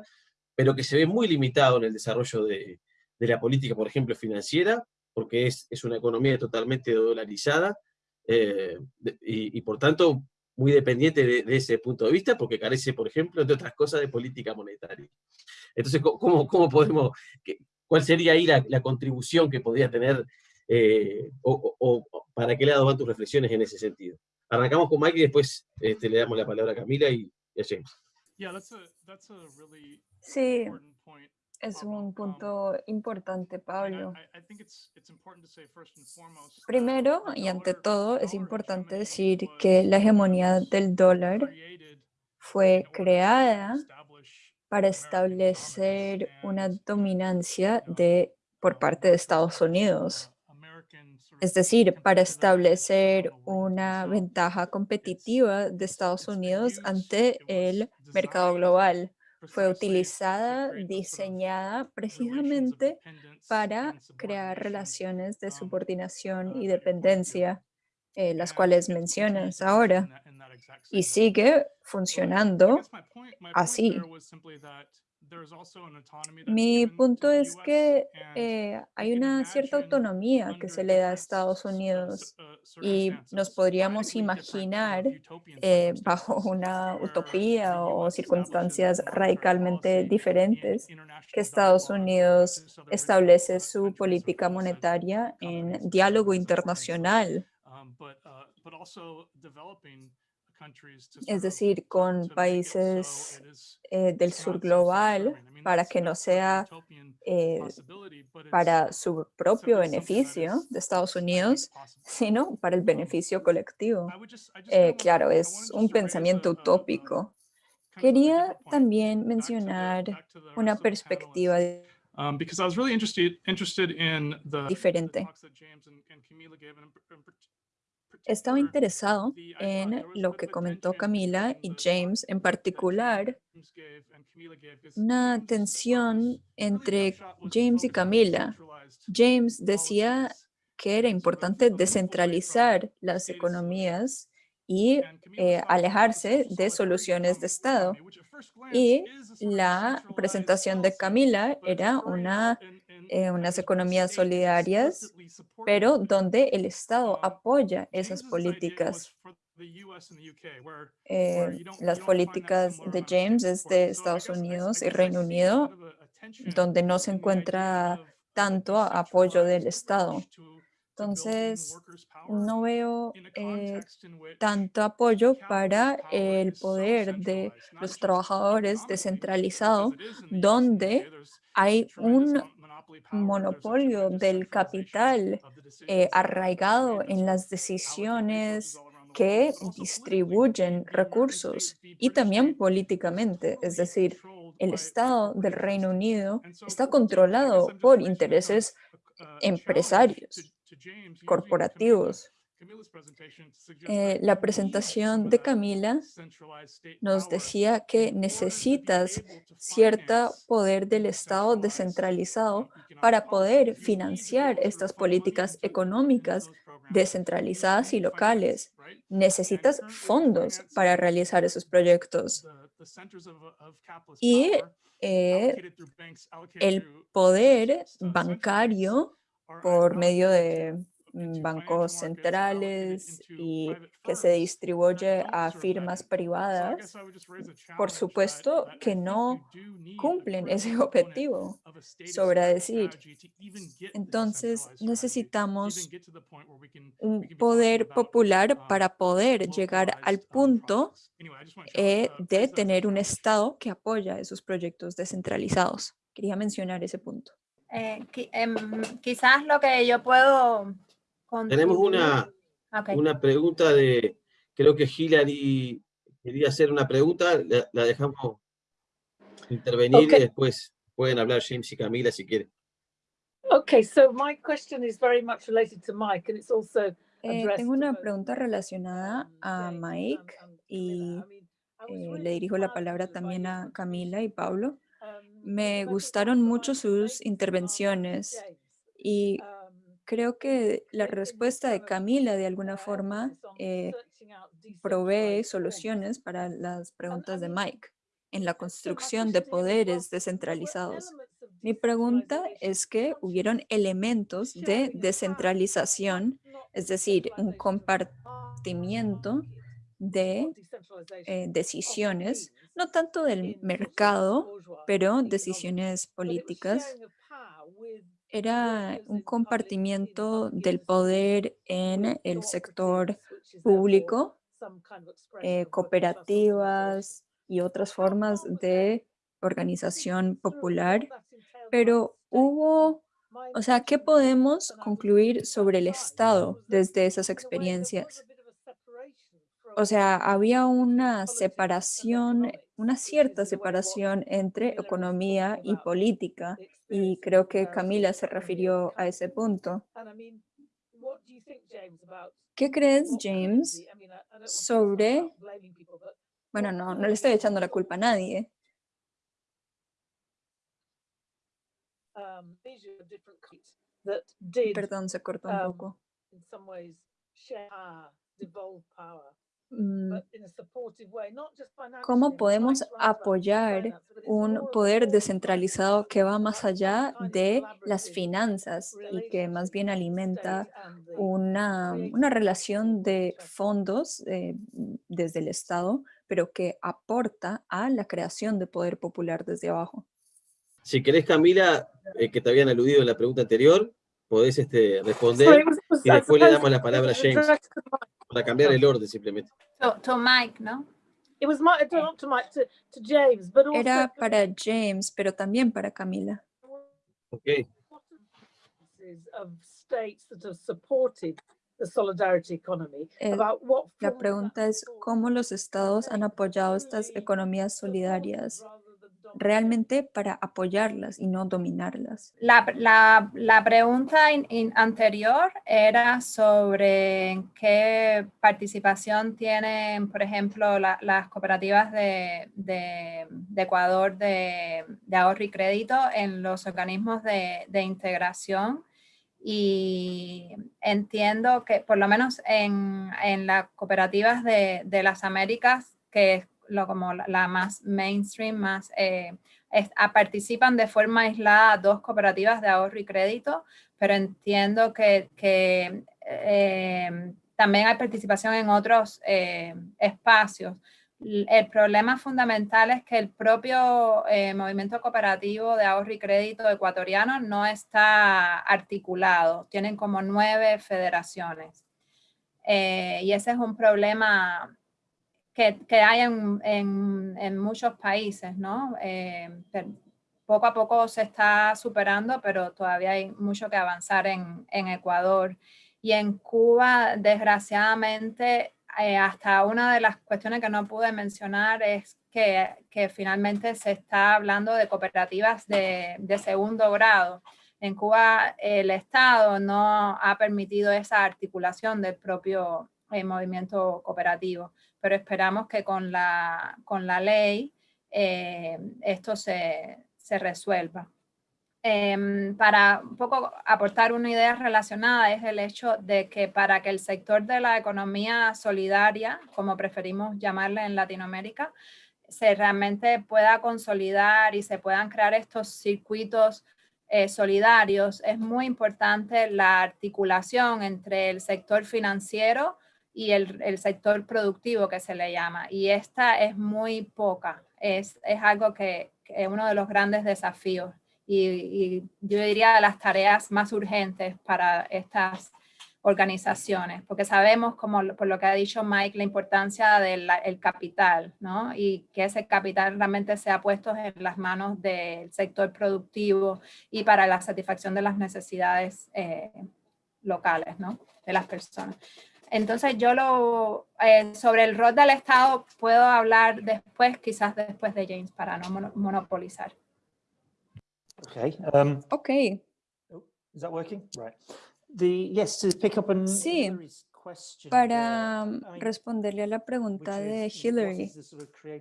pero que se ve muy limitado en el desarrollo de, de la política, por ejemplo, financiera, porque es, es una economía totalmente dolarizada, eh, y, y, por tanto muy dependiente de, ese punto de vista, porque carece, por ejemplo, de otras cosas de política monetaria. Entonces, ¿cómo, cómo podemos, cuál sería ahí la, contribución que podría tener, eh, o, para qué lado van tus reflexiones en ese sentido? Arrancamos con Mike y después este, le damos la palabra a Camila y, a James. Sí, es un punto importante, Pablo. Primero y ante todo, es importante decir que la hegemonía del dólar fue creada para establecer una dominancia de, por parte de Estados Unidos. Es decir, para establecer una ventaja competitiva de Estados Unidos ante el mercado global fue utilizada, diseñada precisamente para crear relaciones de subordinación y dependencia, eh, las cuales mencionas ahora, y sigue funcionando así. Mi punto es que eh, hay una cierta autonomía que se le da a Estados Unidos y nos podríamos imaginar eh, bajo una utopía o circunstancias radicalmente diferentes que Estados Unidos establece su política monetaria en diálogo internacional es decir, con países eh, del sur global, para que no sea eh, para su propio beneficio de Estados Unidos, sino para el beneficio colectivo. Eh, claro, es un pensamiento utópico. Quería también mencionar una perspectiva diferente. Estaba interesado en lo que comentó Camila y James en particular, una tensión entre James y Camila. James decía que era importante descentralizar las economías y eh, alejarse de soluciones de Estado. Y la presentación de Camila era una eh, unas economías solidarias, pero donde el Estado apoya esas políticas. Eh, las políticas de James es de Estados Unidos y Reino Unido, donde no se encuentra tanto apoyo del Estado. Entonces, no veo eh, tanto apoyo para el poder de los trabajadores descentralizado, donde hay un monopolio del capital eh, arraigado en las decisiones que distribuyen recursos y también políticamente, es decir, el Estado del Reino Unido está controlado por intereses empresarios, corporativos. Eh, la presentación de Camila nos decía que necesitas cierto poder del Estado descentralizado para poder financiar estas políticas económicas descentralizadas y locales. Necesitas fondos para realizar esos proyectos. Y eh, el poder bancario por medio de bancos centrales y que se distribuye a firmas privadas, por supuesto que no cumplen ese objetivo. Sobra decir. Entonces necesitamos un poder popular para poder llegar al punto eh, de tener un Estado que apoya esos proyectos descentralizados. Quería mencionar ese punto. Eh, em, quizás lo que yo puedo tenemos una, una pregunta de, creo que Hilary quería hacer una pregunta, la, dejamos intervenir y después pueden hablar James y Camila si quieren. Okay, so my question is very much related to Mike and it's also eh, tengo una pregunta relacionada a Mike y eh, le dirijo la palabra también a Camila y Pablo. Um, Me gustaron mucho sus intervenciones y creo que la respuesta de Camila de alguna forma eh, provee soluciones para las preguntas de Mike en la construcción de poderes descentralizados. Mi pregunta es que hubieron elementos de descentralización, es decir, un compartimiento de eh, decisiones, no tanto del mercado, pero decisiones políticas era un compartimiento del poder en el sector público, eh, cooperativas y otras formas de organización popular, pero hubo, o sea, ¿qué podemos concluir sobre el Estado desde esas experiencias? O sea, había una separación, una cierta separación entre economía y política, y creo que Camila se refirió a ese punto. ¿Qué crees, James, sobre... Bueno, no, no le estoy echando la culpa a nadie. Perdón, se cortó un poco. Mm, ¿Cómo podemos apoyar un poder descentralizado que va más allá de las finanzas y que más bien alimenta una, una relación de fondos eh, desde el Estado, pero que aporta a la creación de poder popular desde abajo? Si querés, Camila, eh, que te habían aludido en la pregunta anterior, podés este, responder y después le damos la palabra a James para cambiar el orden simplemente. To, Mike, ¿no? Era para James, pero también para Camila. Okay. Eh, la pregunta es cómo los estados han apoyado estas economías solidarias realmente para apoyarlas y no dominarlas. La, la, la pregunta anterior era sobre qué participación tienen, por ejemplo, las cooperativas de, de, Ecuador de, de, ahorro y crédito en los organismos de, de integración y entiendo que por lo menos en, en las cooperativas de, de, las Américas, que lo, como la, más mainstream, más eh, participan de forma aislada dos cooperativas de ahorro y crédito, pero entiendo que, que eh, también hay participación en otros eh, espacios. El problema fundamental es que el propio movimiento cooperativo de ahorro y crédito ecuatoriano no está articulado. Tienen como nueve federaciones. y ese es un problema que, hay en, en, muchos países, ¿no? Eh, poco a poco se está superando, pero todavía hay mucho que avanzar en, en Ecuador. Y en Cuba, desgraciadamente, eh, hasta una de las cuestiones que no pude mencionar es que, que finalmente se está hablando de cooperativas de, de, segundo grado. En Cuba el Estado no ha permitido esa articulación del propio eh, movimiento cooperativo pero esperamos que con la, con la ley eh, esto se, se resuelva. em, para un poco aportar una idea relacionada es el hecho de que para que el sector de la economía solidaria, como preferimos llamarle en Latinoamérica, se realmente pueda consolidar y se puedan crear estos circuitos eh, solidarios, es muy importante la articulación entre el sector financiero y el, sector productivo que se le llama. Y esta es muy poca, es, es algo que, es uno de los grandes desafíos y, y, yo diría las tareas más urgentes para estas organizaciones, porque sabemos, como por lo que ha dicho Mike, la importancia del capital, ¿no? Y que ese capital realmente sea puesto en las manos del sector productivo y para la satisfacción de las necesidades eh, locales, ¿no? De las personas. Entonces yo lo, eh, sobre el rol del Estado puedo hablar después, quizás después de James, para no monopolizar. Okay. Um, okay. Is that working? Right. Sí, para responderle a la pregunta de Hillary,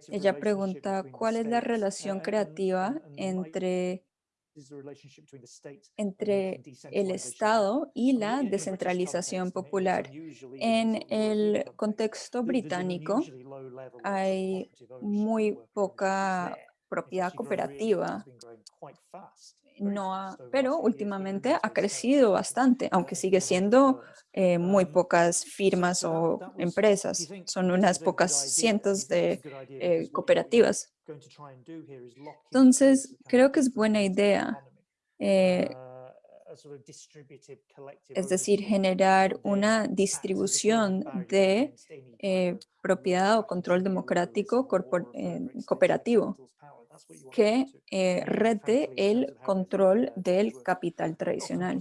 ella pregunta cuál es la relación creativa entre, entre el Estado y la descentralización popular. En el contexto británico hay muy poca propiedad cooperativa. no pero últimamente ha crecido bastante, aunque sigue siendo eh, muy pocas firmas o empresas, son unas pocas cientos de eh, cooperativas. Entonces, creo que es buena idea, eh, es decir, generar una distribución de propiedad o control democrático cooperativo que eh, rete el control del capital tradicional.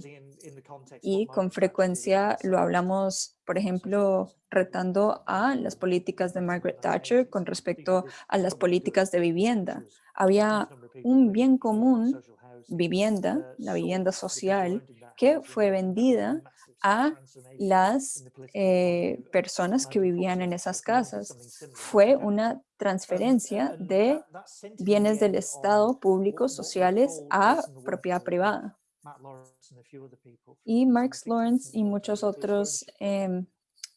Y con frecuencia lo hablamos, por ejemplo, retando a las políticas de Margaret Thatcher con respecto a las políticas de vivienda. Había un bien común, vivienda, la vivienda social, que fue vendida a las eh, personas que vivían en esas casas. Fue una transferencia de bienes del Estado públicos sociales a propiedad privada. Y Marx Lawrence y muchos otros em,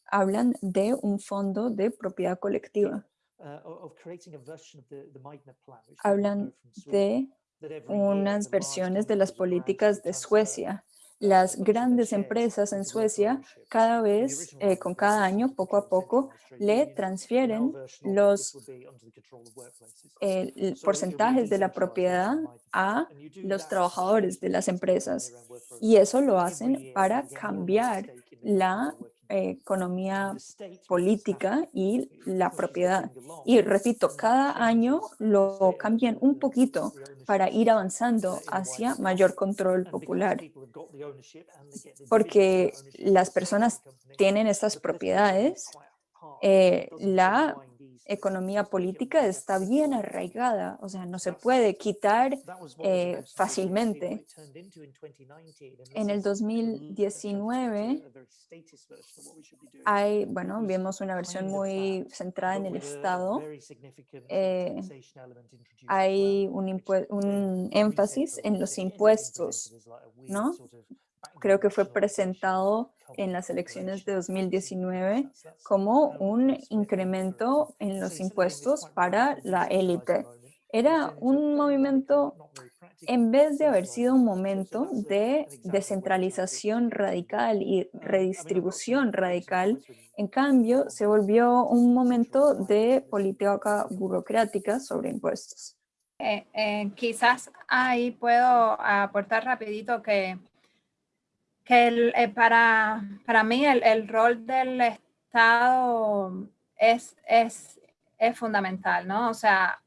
hablan de un fondo de propiedad colectiva. Hablan de unas versiones de las políticas de Suecia las grandes empresas en Suecia cada vez, eh, con cada año, poco a poco, le transfieren los porcentajes de la propiedad a los trabajadores de las empresas. Y eso lo hacen para cambiar la economía política y la propiedad. Y repito, cada año lo cambian un poquito para ir avanzando hacia mayor control popular. Porque las personas tienen estas propiedades, eh, la economía política está bien arraigada, o sea, no se puede quitar eh, fácilmente. En el 2019 hay, bueno, vemos una versión muy centrada en el Estado. Eh, hay un, un énfasis en los impuestos, ¿no? Creo que fue presentado en las elecciones de 2019 como un incremento en los impuestos para la élite. Era un movimiento, en vez de haber sido un momento de descentralización radical y redistribución radical, en cambio se volvió un momento de política burocrática sobre impuestos. Eh, eh, quizás ahí puedo aportar rapidito que que eh, para, para mí el, rol del Estado es, es, es fundamental, ¿no? O sea,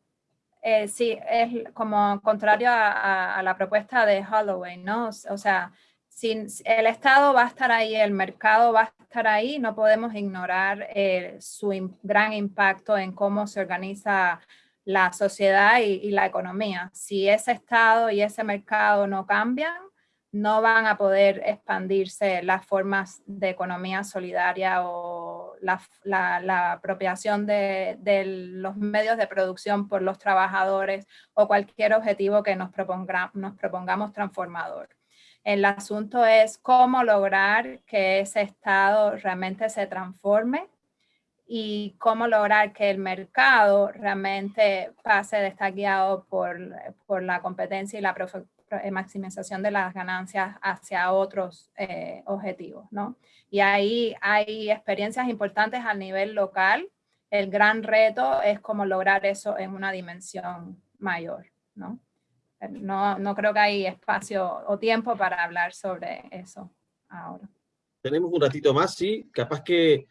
eh, sí, es como contrario a, la propuesta de Holloway, ¿no? O sea, sin, el Estado va a estar ahí, el mercado va a estar ahí, no podemos ignorar eh, su gran impacto en cómo se organiza la sociedad y, la economía. Si ese Estado y ese mercado no cambian, no van a poder expandirse las formas de economía solidaria o la, la, apropiación de, los medios de producción por los trabajadores o cualquier objetivo que nos, proponga, propongamos transformador. El asunto es cómo lograr que ese estado realmente se transforme y cómo lograr que el mercado realmente pase de estar guiado por, por la competencia y la maximización de las ganancias hacia otros eh, objetivos, ¿no? Y ahí hay experiencias importantes a nivel local. El gran reto es cómo lograr eso en una dimensión mayor, ¿no? No, no creo que hay espacio o tiempo para hablar sobre eso ahora. Tenemos un ratito más, sí. Capaz que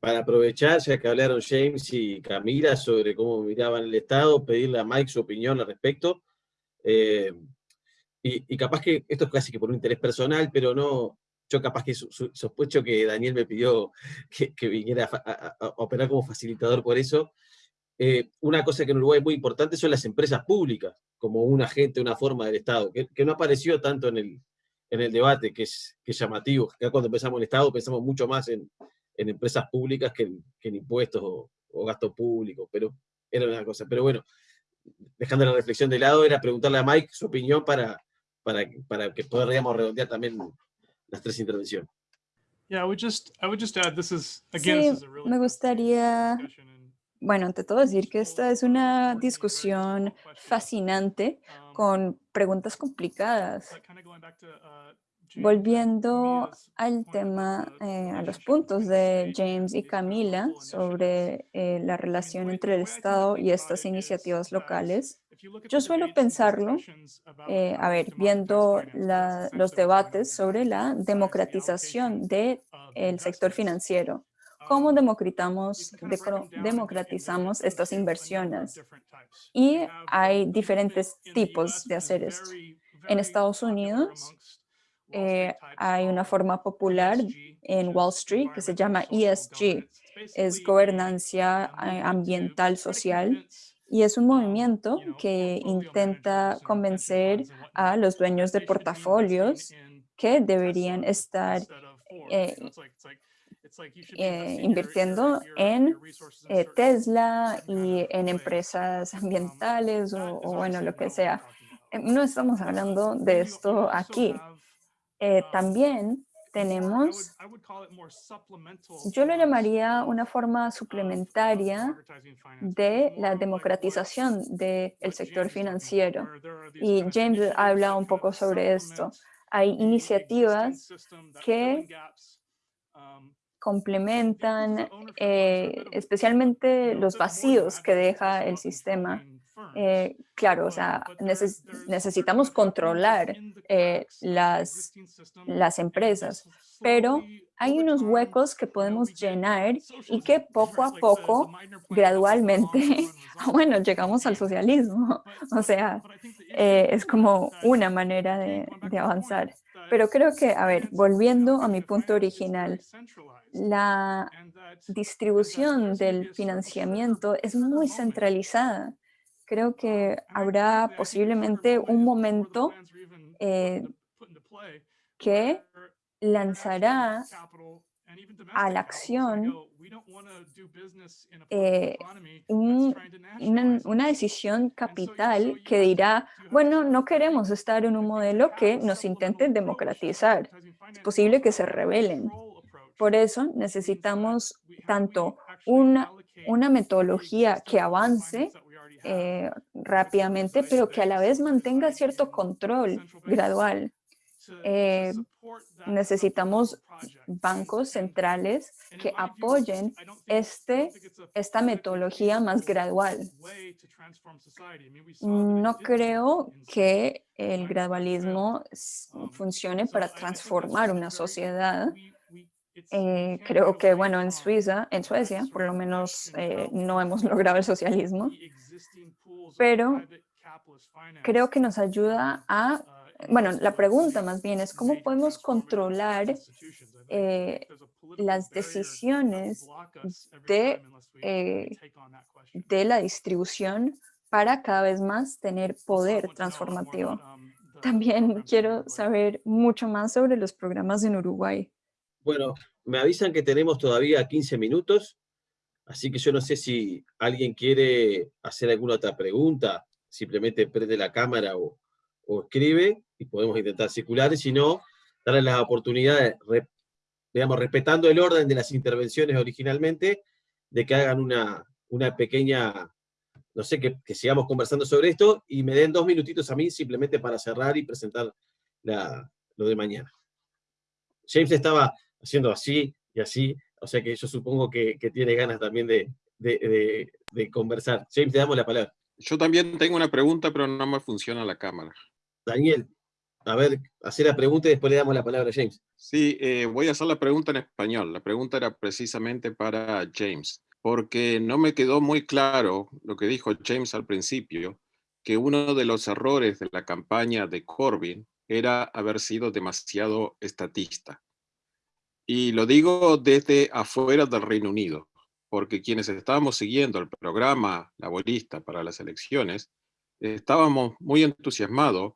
para aprovechar, ya que hablaron James y Camila sobre cómo miraban el Estado, pedirle a Mike su opinión al respecto. Eh, y, capaz que esto es casi que por un interés personal, pero no, yo capaz que sospecho que Daniel me pidió que, viniera a, operar como facilitador por eso. Eh, una cosa que en Uruguay es muy importante son las empresas públicas, como un agente, una forma del Estado, que, no apareció tanto en el, en el debate, que es, que llamativo. Acá cuando empezamos el Estado pensamos mucho más en, en empresas públicas que en, impuestos o, o gasto público, pero era una cosa. Pero bueno, dejando la reflexión de lado, era preguntarle a Mike su opinión para, para, para que podamos redondear también las tres intervenciones. Sí, me gustaría, bueno, ante todo decir que esta es una discusión fascinante con preguntas complicadas. Volviendo al tema, eh, a los puntos de James y Camila sobre eh, la relación entre el Estado y estas iniciativas locales, yo suelo pensarlo, eh, a ver, viendo los debates sobre la democratización del sector financiero. ¿Cómo democratizamos, democratizamos estas inversiones? Y hay diferentes tipos de hacer esto. En Estados Unidos eh, hay una forma popular en Wall Street que se llama ESG, es gobernancia eh, ambiental social y es un movimiento que intenta convencer a los dueños de portafolios que deberían estar eh, invirtiendo en Tesla y en empresas ambientales o, bueno, lo que sea. No estamos hablando de esto aquí. También tenemos, yo lo llamaría una forma suplementaria de la democratización del sector financiero. Y James habla un poco sobre esto. Hay iniciativas que complementan eh, especialmente los vacíos que deja el sistema eh, claro, o sea, necesitamos controlar eh, las, las empresas, pero hay unos huecos que podemos llenar y que poco a poco, gradualmente, bueno, llegamos al socialismo. O sea, eh, es como una manera de, de avanzar. Pero creo que, a ver, volviendo a mi punto original, la distribución del financiamiento es muy centralizada creo que habrá posiblemente un momento eh, que lanzará a la acción eh, una, decisión capital que dirá, bueno, no queremos estar en un modelo que nos intente democratizar. Es posible que se rebelen. Por eso necesitamos tanto una, una metodología que avance eh, rápidamente, pero que a la vez mantenga cierto control gradual. Eh, necesitamos bancos centrales que apoyen este, esta metodología más gradual. No creo que el gradualismo funcione para transformar una sociedad, eh, creo que, bueno, en Suiza, en Suecia, por lo menos no hemos logrado el socialismo, pero creo que nos ayuda a, bueno, la pregunta más bien es cómo podemos controlar eh, las decisiones de, de la distribución para cada vez más tener poder transformativo. También quiero saber mucho más sobre los programas en Uruguay. Bueno, me avisan que tenemos todavía 15 minutos, así que yo no sé si alguien quiere hacer alguna otra pregunta, simplemente prende la cámara o, escribe y podemos intentar circular, y si no, darle las oportunidades, digamos, respetando el orden de las intervenciones originalmente, de que hagan una, una pequeña, no sé, que, que, sigamos conversando sobre esto, y me den dos minutitos a mí simplemente para cerrar y presentar la, lo de mañana. James estaba haciendo así y así, o sea que yo supongo que, tiene ganas también de, de, conversar. James, te damos la palabra. Yo también tengo una pregunta, pero no me funciona la cámara. Daniel, a ver, hacer la pregunta y después le damos la palabra a James. Sí, eh, voy a hacer la pregunta en español. La pregunta era precisamente para James, porque no me quedó muy claro lo que dijo James al principio, que uno de los errores de la campaña de Corbyn era haber sido demasiado estatista. Y lo digo desde afuera del Reino Unido, porque quienes estábamos siguiendo el programa laborista para las elecciones, estábamos muy entusiasmados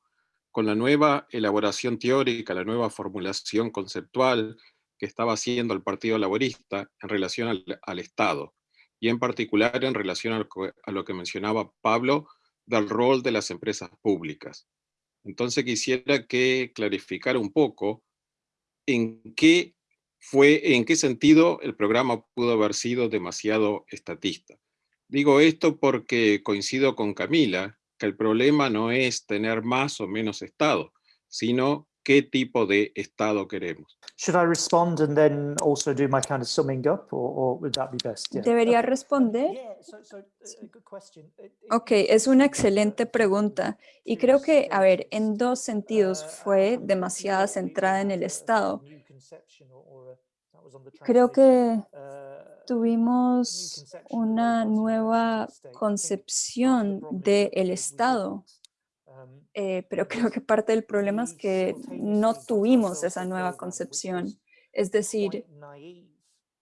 con la nueva elaboración teórica, la nueva formulación conceptual que estaba haciendo el Partido Laborista en relación al, Estado, y en particular en relación a lo que mencionaba Pablo del rol de las empresas públicas. Entonces quisiera que clarificara un poco en qué fue, en qué sentido el programa pudo haber sido demasiado estatista. Digo esto porque coincido con Camila, que el problema no es tener más o menos Estado, sino qué tipo de Estado queremos. ¿Debería responder? Ok, es una excelente pregunta. Y creo que, a ver, en dos sentidos fue demasiada centrada en el Estado. Creo que tuvimos una nueva concepción del Estado. Eh, pero creo que parte del problema es que no tuvimos esa nueva concepción. Es decir,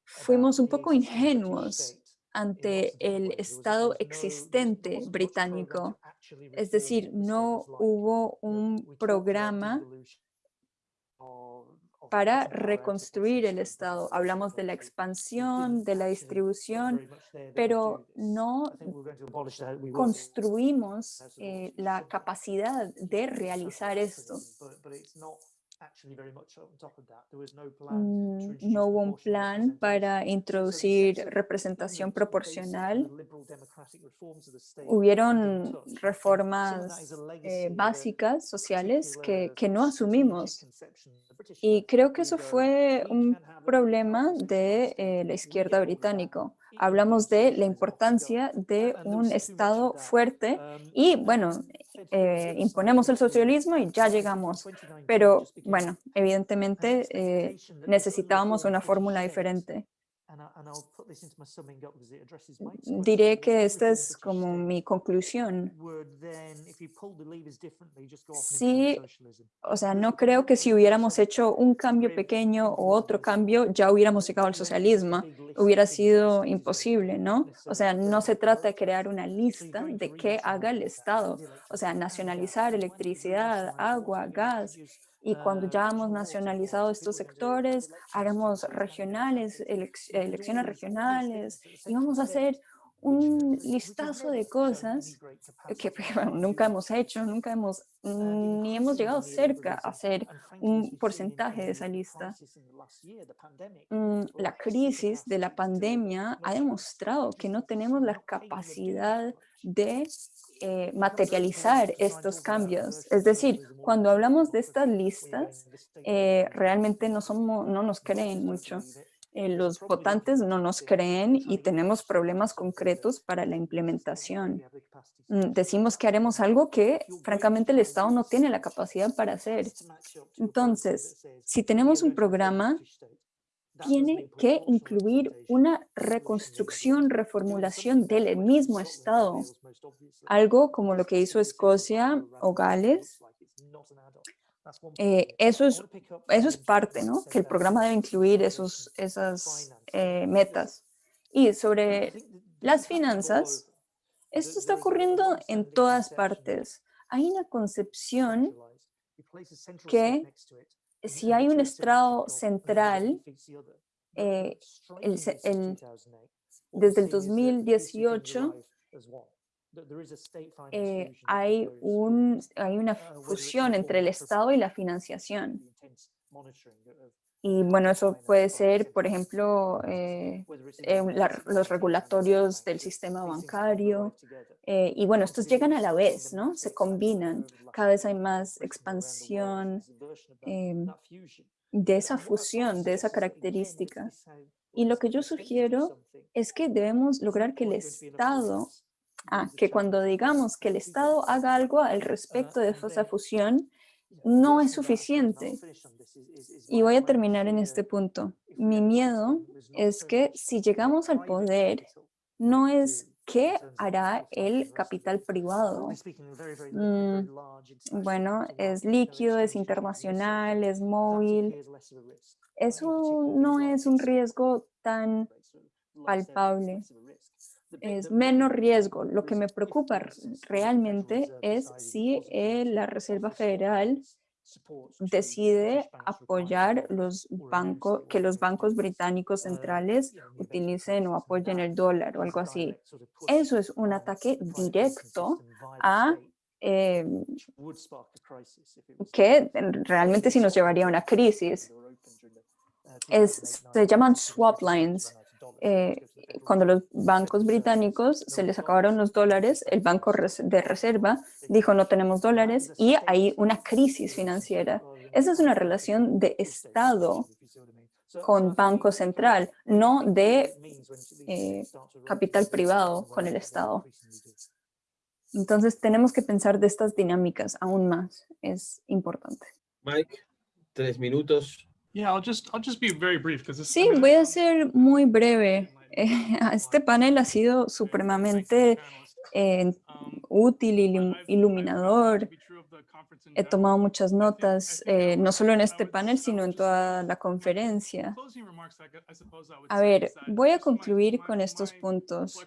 fuimos un poco ingenuos ante el Estado existente británico. Es decir, no hubo un programa para reconstruir el Estado. Hablamos de la expansión, de la distribución, pero no construimos eh, la capacidad de realizar esto. Mm, no hubo un plan para introducir representación proporcional. Hubieron reformas eh, básicas, sociales, que, que no asumimos. Y creo que eso fue un problema de eh, la izquierda británica. Hablamos de la importancia de un Estado fuerte y, bueno, eh, imponemos el socialismo y ya llegamos. Pero, bueno, evidentemente eh, necesitábamos una fórmula diferente. Diré que esta es como mi conclusión. Sí, o sea, no creo que si hubiéramos hecho un cambio pequeño o otro cambio, ya hubiéramos llegado al socialismo. Hubiera sido imposible, ¿no? O sea, no se trata de crear una lista de qué haga el Estado. O sea, nacionalizar electricidad, agua, gas, y cuando ya hemos nacionalizado estos sectores, haremos regionales, elecciones regionales y vamos a hacer un listazo de cosas que nunca hemos hecho, nunca hemos, ni hemos llegado cerca a hacer un porcentaje de esa lista. Mm, la crisis de la pandemia ha demostrado que no tenemos la capacidad de eh, materializar estos cambios. Es decir, cuando hablamos de estas listas, eh, realmente no, somos, no nos creen mucho. Eh, los votantes no nos creen y tenemos problemas concretos para la implementación. Mm, decimos que haremos algo que, francamente, el Estado no tiene la capacidad para hacer. Entonces, si tenemos un programa tiene que incluir una reconstrucción, reformulación del mismo Estado, algo como lo que hizo Escocia o Gales. Eh, eso, es, eso es parte, ¿no? Que el programa debe incluir esos, esas eh, metas. Y sobre las finanzas, esto está ocurriendo en todas partes. Hay una concepción que si hay un estrado central, eh, el, el, desde el 2018 eh, hay, un, hay una fusión entre el Estado y la financiación. Y bueno, eso puede ser, por ejemplo, eh, los regulatorios del sistema bancario. Eh, y bueno, estos llegan a la vez, ¿no? Se combinan. Cada vez hay más expansión de esa fusión, de esa característica. Y lo que yo sugiero es que debemos lograr que el Estado, ah, que cuando digamos que el Estado haga algo al respecto de esa fusión, no es suficiente. Y voy a terminar en este punto. Mi miedo es que si llegamos al poder, no es qué hará el capital privado. Mm, bueno, es líquido, es internacional, es móvil. Eso no es un riesgo tan palpable. Es menos riesgo. Lo que me preocupa realmente es si eh, la Reserva Federal decide apoyar los bancos, que los bancos británicos centrales utilicen o apoyen el dólar o algo así. Eso es un ataque directo a eh, que realmente sí nos llevaría a una crisis. Es, se llaman swap lines eh, cuando los bancos británicos se les acabaron los dólares, el Banco de Reserva dijo no tenemos dólares y hay una crisis financiera. Esa es una relación de Estado con Banco Central, no de eh, capital privado con el Estado. Entonces tenemos que pensar de estas dinámicas aún más, es importante. Mike, tres minutos Sí, voy a ser muy breve. este panel ha sido supremamente eh, útil, y iluminador. He tomado muchas notas, eh, no solo en este panel, sino en toda la conferencia. A ver, voy a concluir con estos puntos.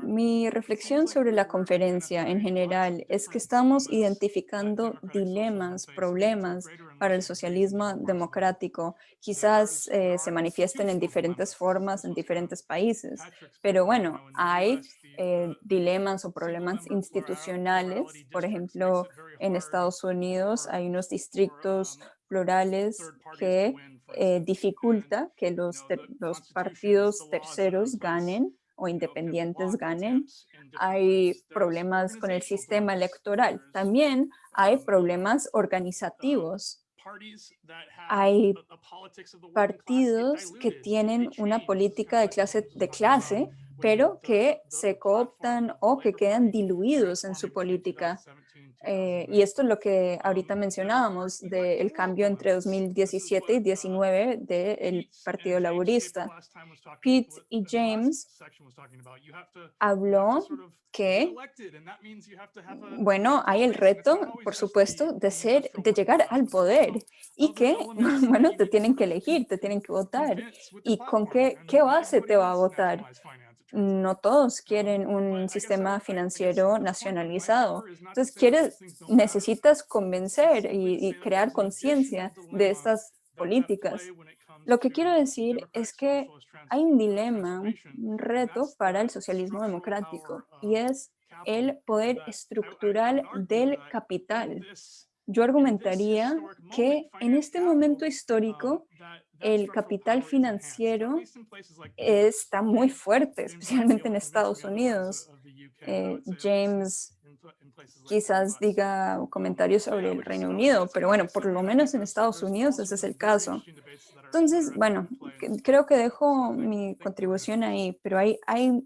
Mi reflexión sobre la conferencia en general es que estamos identificando dilemas, problemas para el socialismo democrático. Quizás eh, se manifiesten en diferentes formas en diferentes países, pero bueno, hay eh, dilemas o problemas institucionales, por ejemplo, en Estados Unidos hay unos distritos plurales que eh, dificulta que los, los partidos terceros ganen o independientes ganen. Hay problemas con el sistema electoral. También hay problemas organizativos. Hay partidos que tienen una política de clase, de clase pero que se cooptan o que quedan diluidos en su política. Eh, y esto es lo que ahorita mencionábamos del cambio entre 2017 y 2019 del Partido Laborista. Pete y James habló que, bueno, hay el reto, por supuesto, de, ser, de llegar al poder y que, bueno, te tienen que elegir, te tienen que votar. ¿Y con qué, qué base te va a votar? No todos quieren un sistema financiero nacionalizado. Entonces, quieres, necesitas convencer y, crear conciencia de estas políticas. Lo que quiero decir es que hay un dilema, un reto para el socialismo democrático y es el poder estructural del capital. Yo argumentaría que en este momento histórico el capital financiero está muy fuerte, especialmente en Estados Unidos. Eh, James quizás diga comentarios sobre el Reino Unido, pero bueno, por lo menos en Estados Unidos ese es el caso. Entonces, bueno, creo que dejo mi contribución ahí, pero hay, hay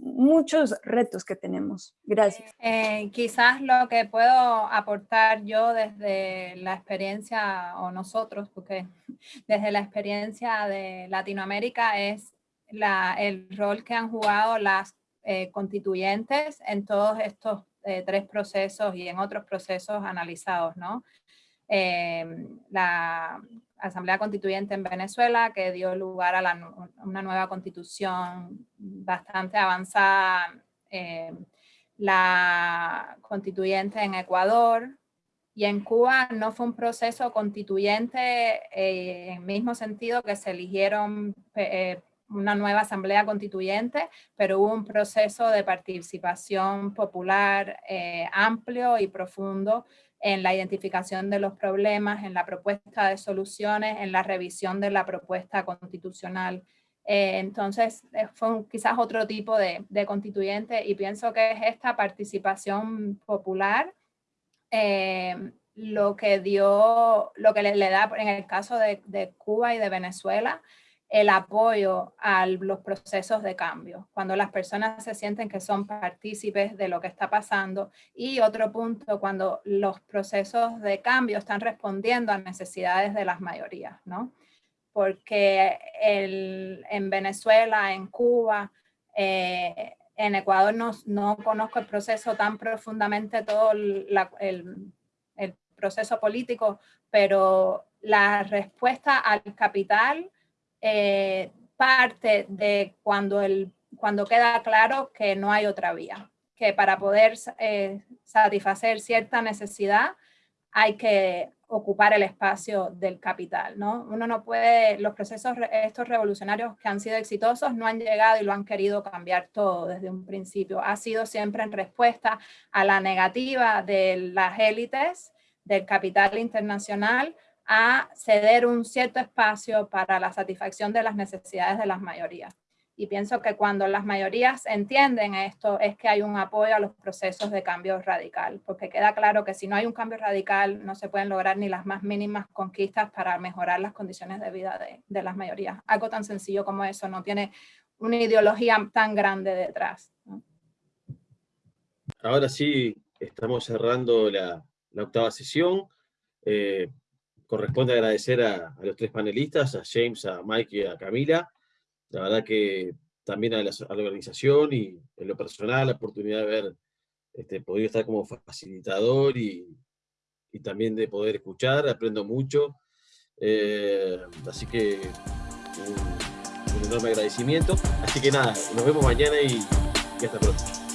muchos retos que tenemos. Gracias. Eh, quizás lo que puedo aportar yo desde la experiencia, o nosotros, porque desde la experiencia de Latinoamérica es la, el rol que han jugado las eh, constituyentes en todos estos eh, tres procesos y en otros procesos analizados, ¿no? Asamblea Constituyente en Venezuela, que dio lugar a una nueva constitución bastante avanzada, eh, la constituyente en Ecuador Y en Cuba no fue un proceso constituyente eh, en el mismo sentido que se eligieron eh, una nueva asamblea constituyente, pero hubo un proceso de participación popular eh, amplio y profundo en la identificación de los problemas, en la propuesta de soluciones, en la revisión de la propuesta constitucional. Eh, entonces, eh, fue quizás otro tipo de, constituyente y pienso que es esta participación popular lo que dio, lo que le, da en el caso de Cuba y de Venezuela, el apoyo a los procesos de cambio, cuando las personas se sienten que son partícipes de lo que está pasando. Y otro punto, cuando los procesos de cambio están respondiendo a necesidades de las mayorías, ¿no? Porque en Venezuela, en Cuba, eh, en Ecuador no, no, conozco el proceso tan profundamente, todo el, el proceso político, pero la respuesta al capital eh, parte de cuando, el, cuando queda claro que no hay otra vía, que para poder eh, satisfacer cierta necesidad hay que ocupar el espacio del capital, ¿no? Uno no puede, los procesos estos revolucionarios que han sido exitosos no han llegado y lo han querido cambiar todo desde un principio. Ha sido siempre en respuesta a la negativa de las élites del capital internacional a ceder un cierto espacio para la satisfacción de las necesidades de las mayorías. Y pienso que cuando las mayorías entienden esto es que hay un apoyo a los procesos de cambio radical, porque queda claro que si no hay un cambio radical no se pueden lograr ni las más mínimas conquistas para mejorar las condiciones de vida de, las mayorías. Algo tan sencillo como eso no tiene una ideología tan grande detrás. Ahora sí, estamos cerrando la, octava sesión. Eh, corresponde agradecer a, los tres panelistas, a James, a Mike y a Camila. La verdad que también a la, organización y en lo personal la oportunidad de haber este, podido estar como facilitador y, también de poder escuchar, aprendo mucho. Eh, así que un, enorme agradecimiento. Así que nada, nos vemos mañana y hasta pronto.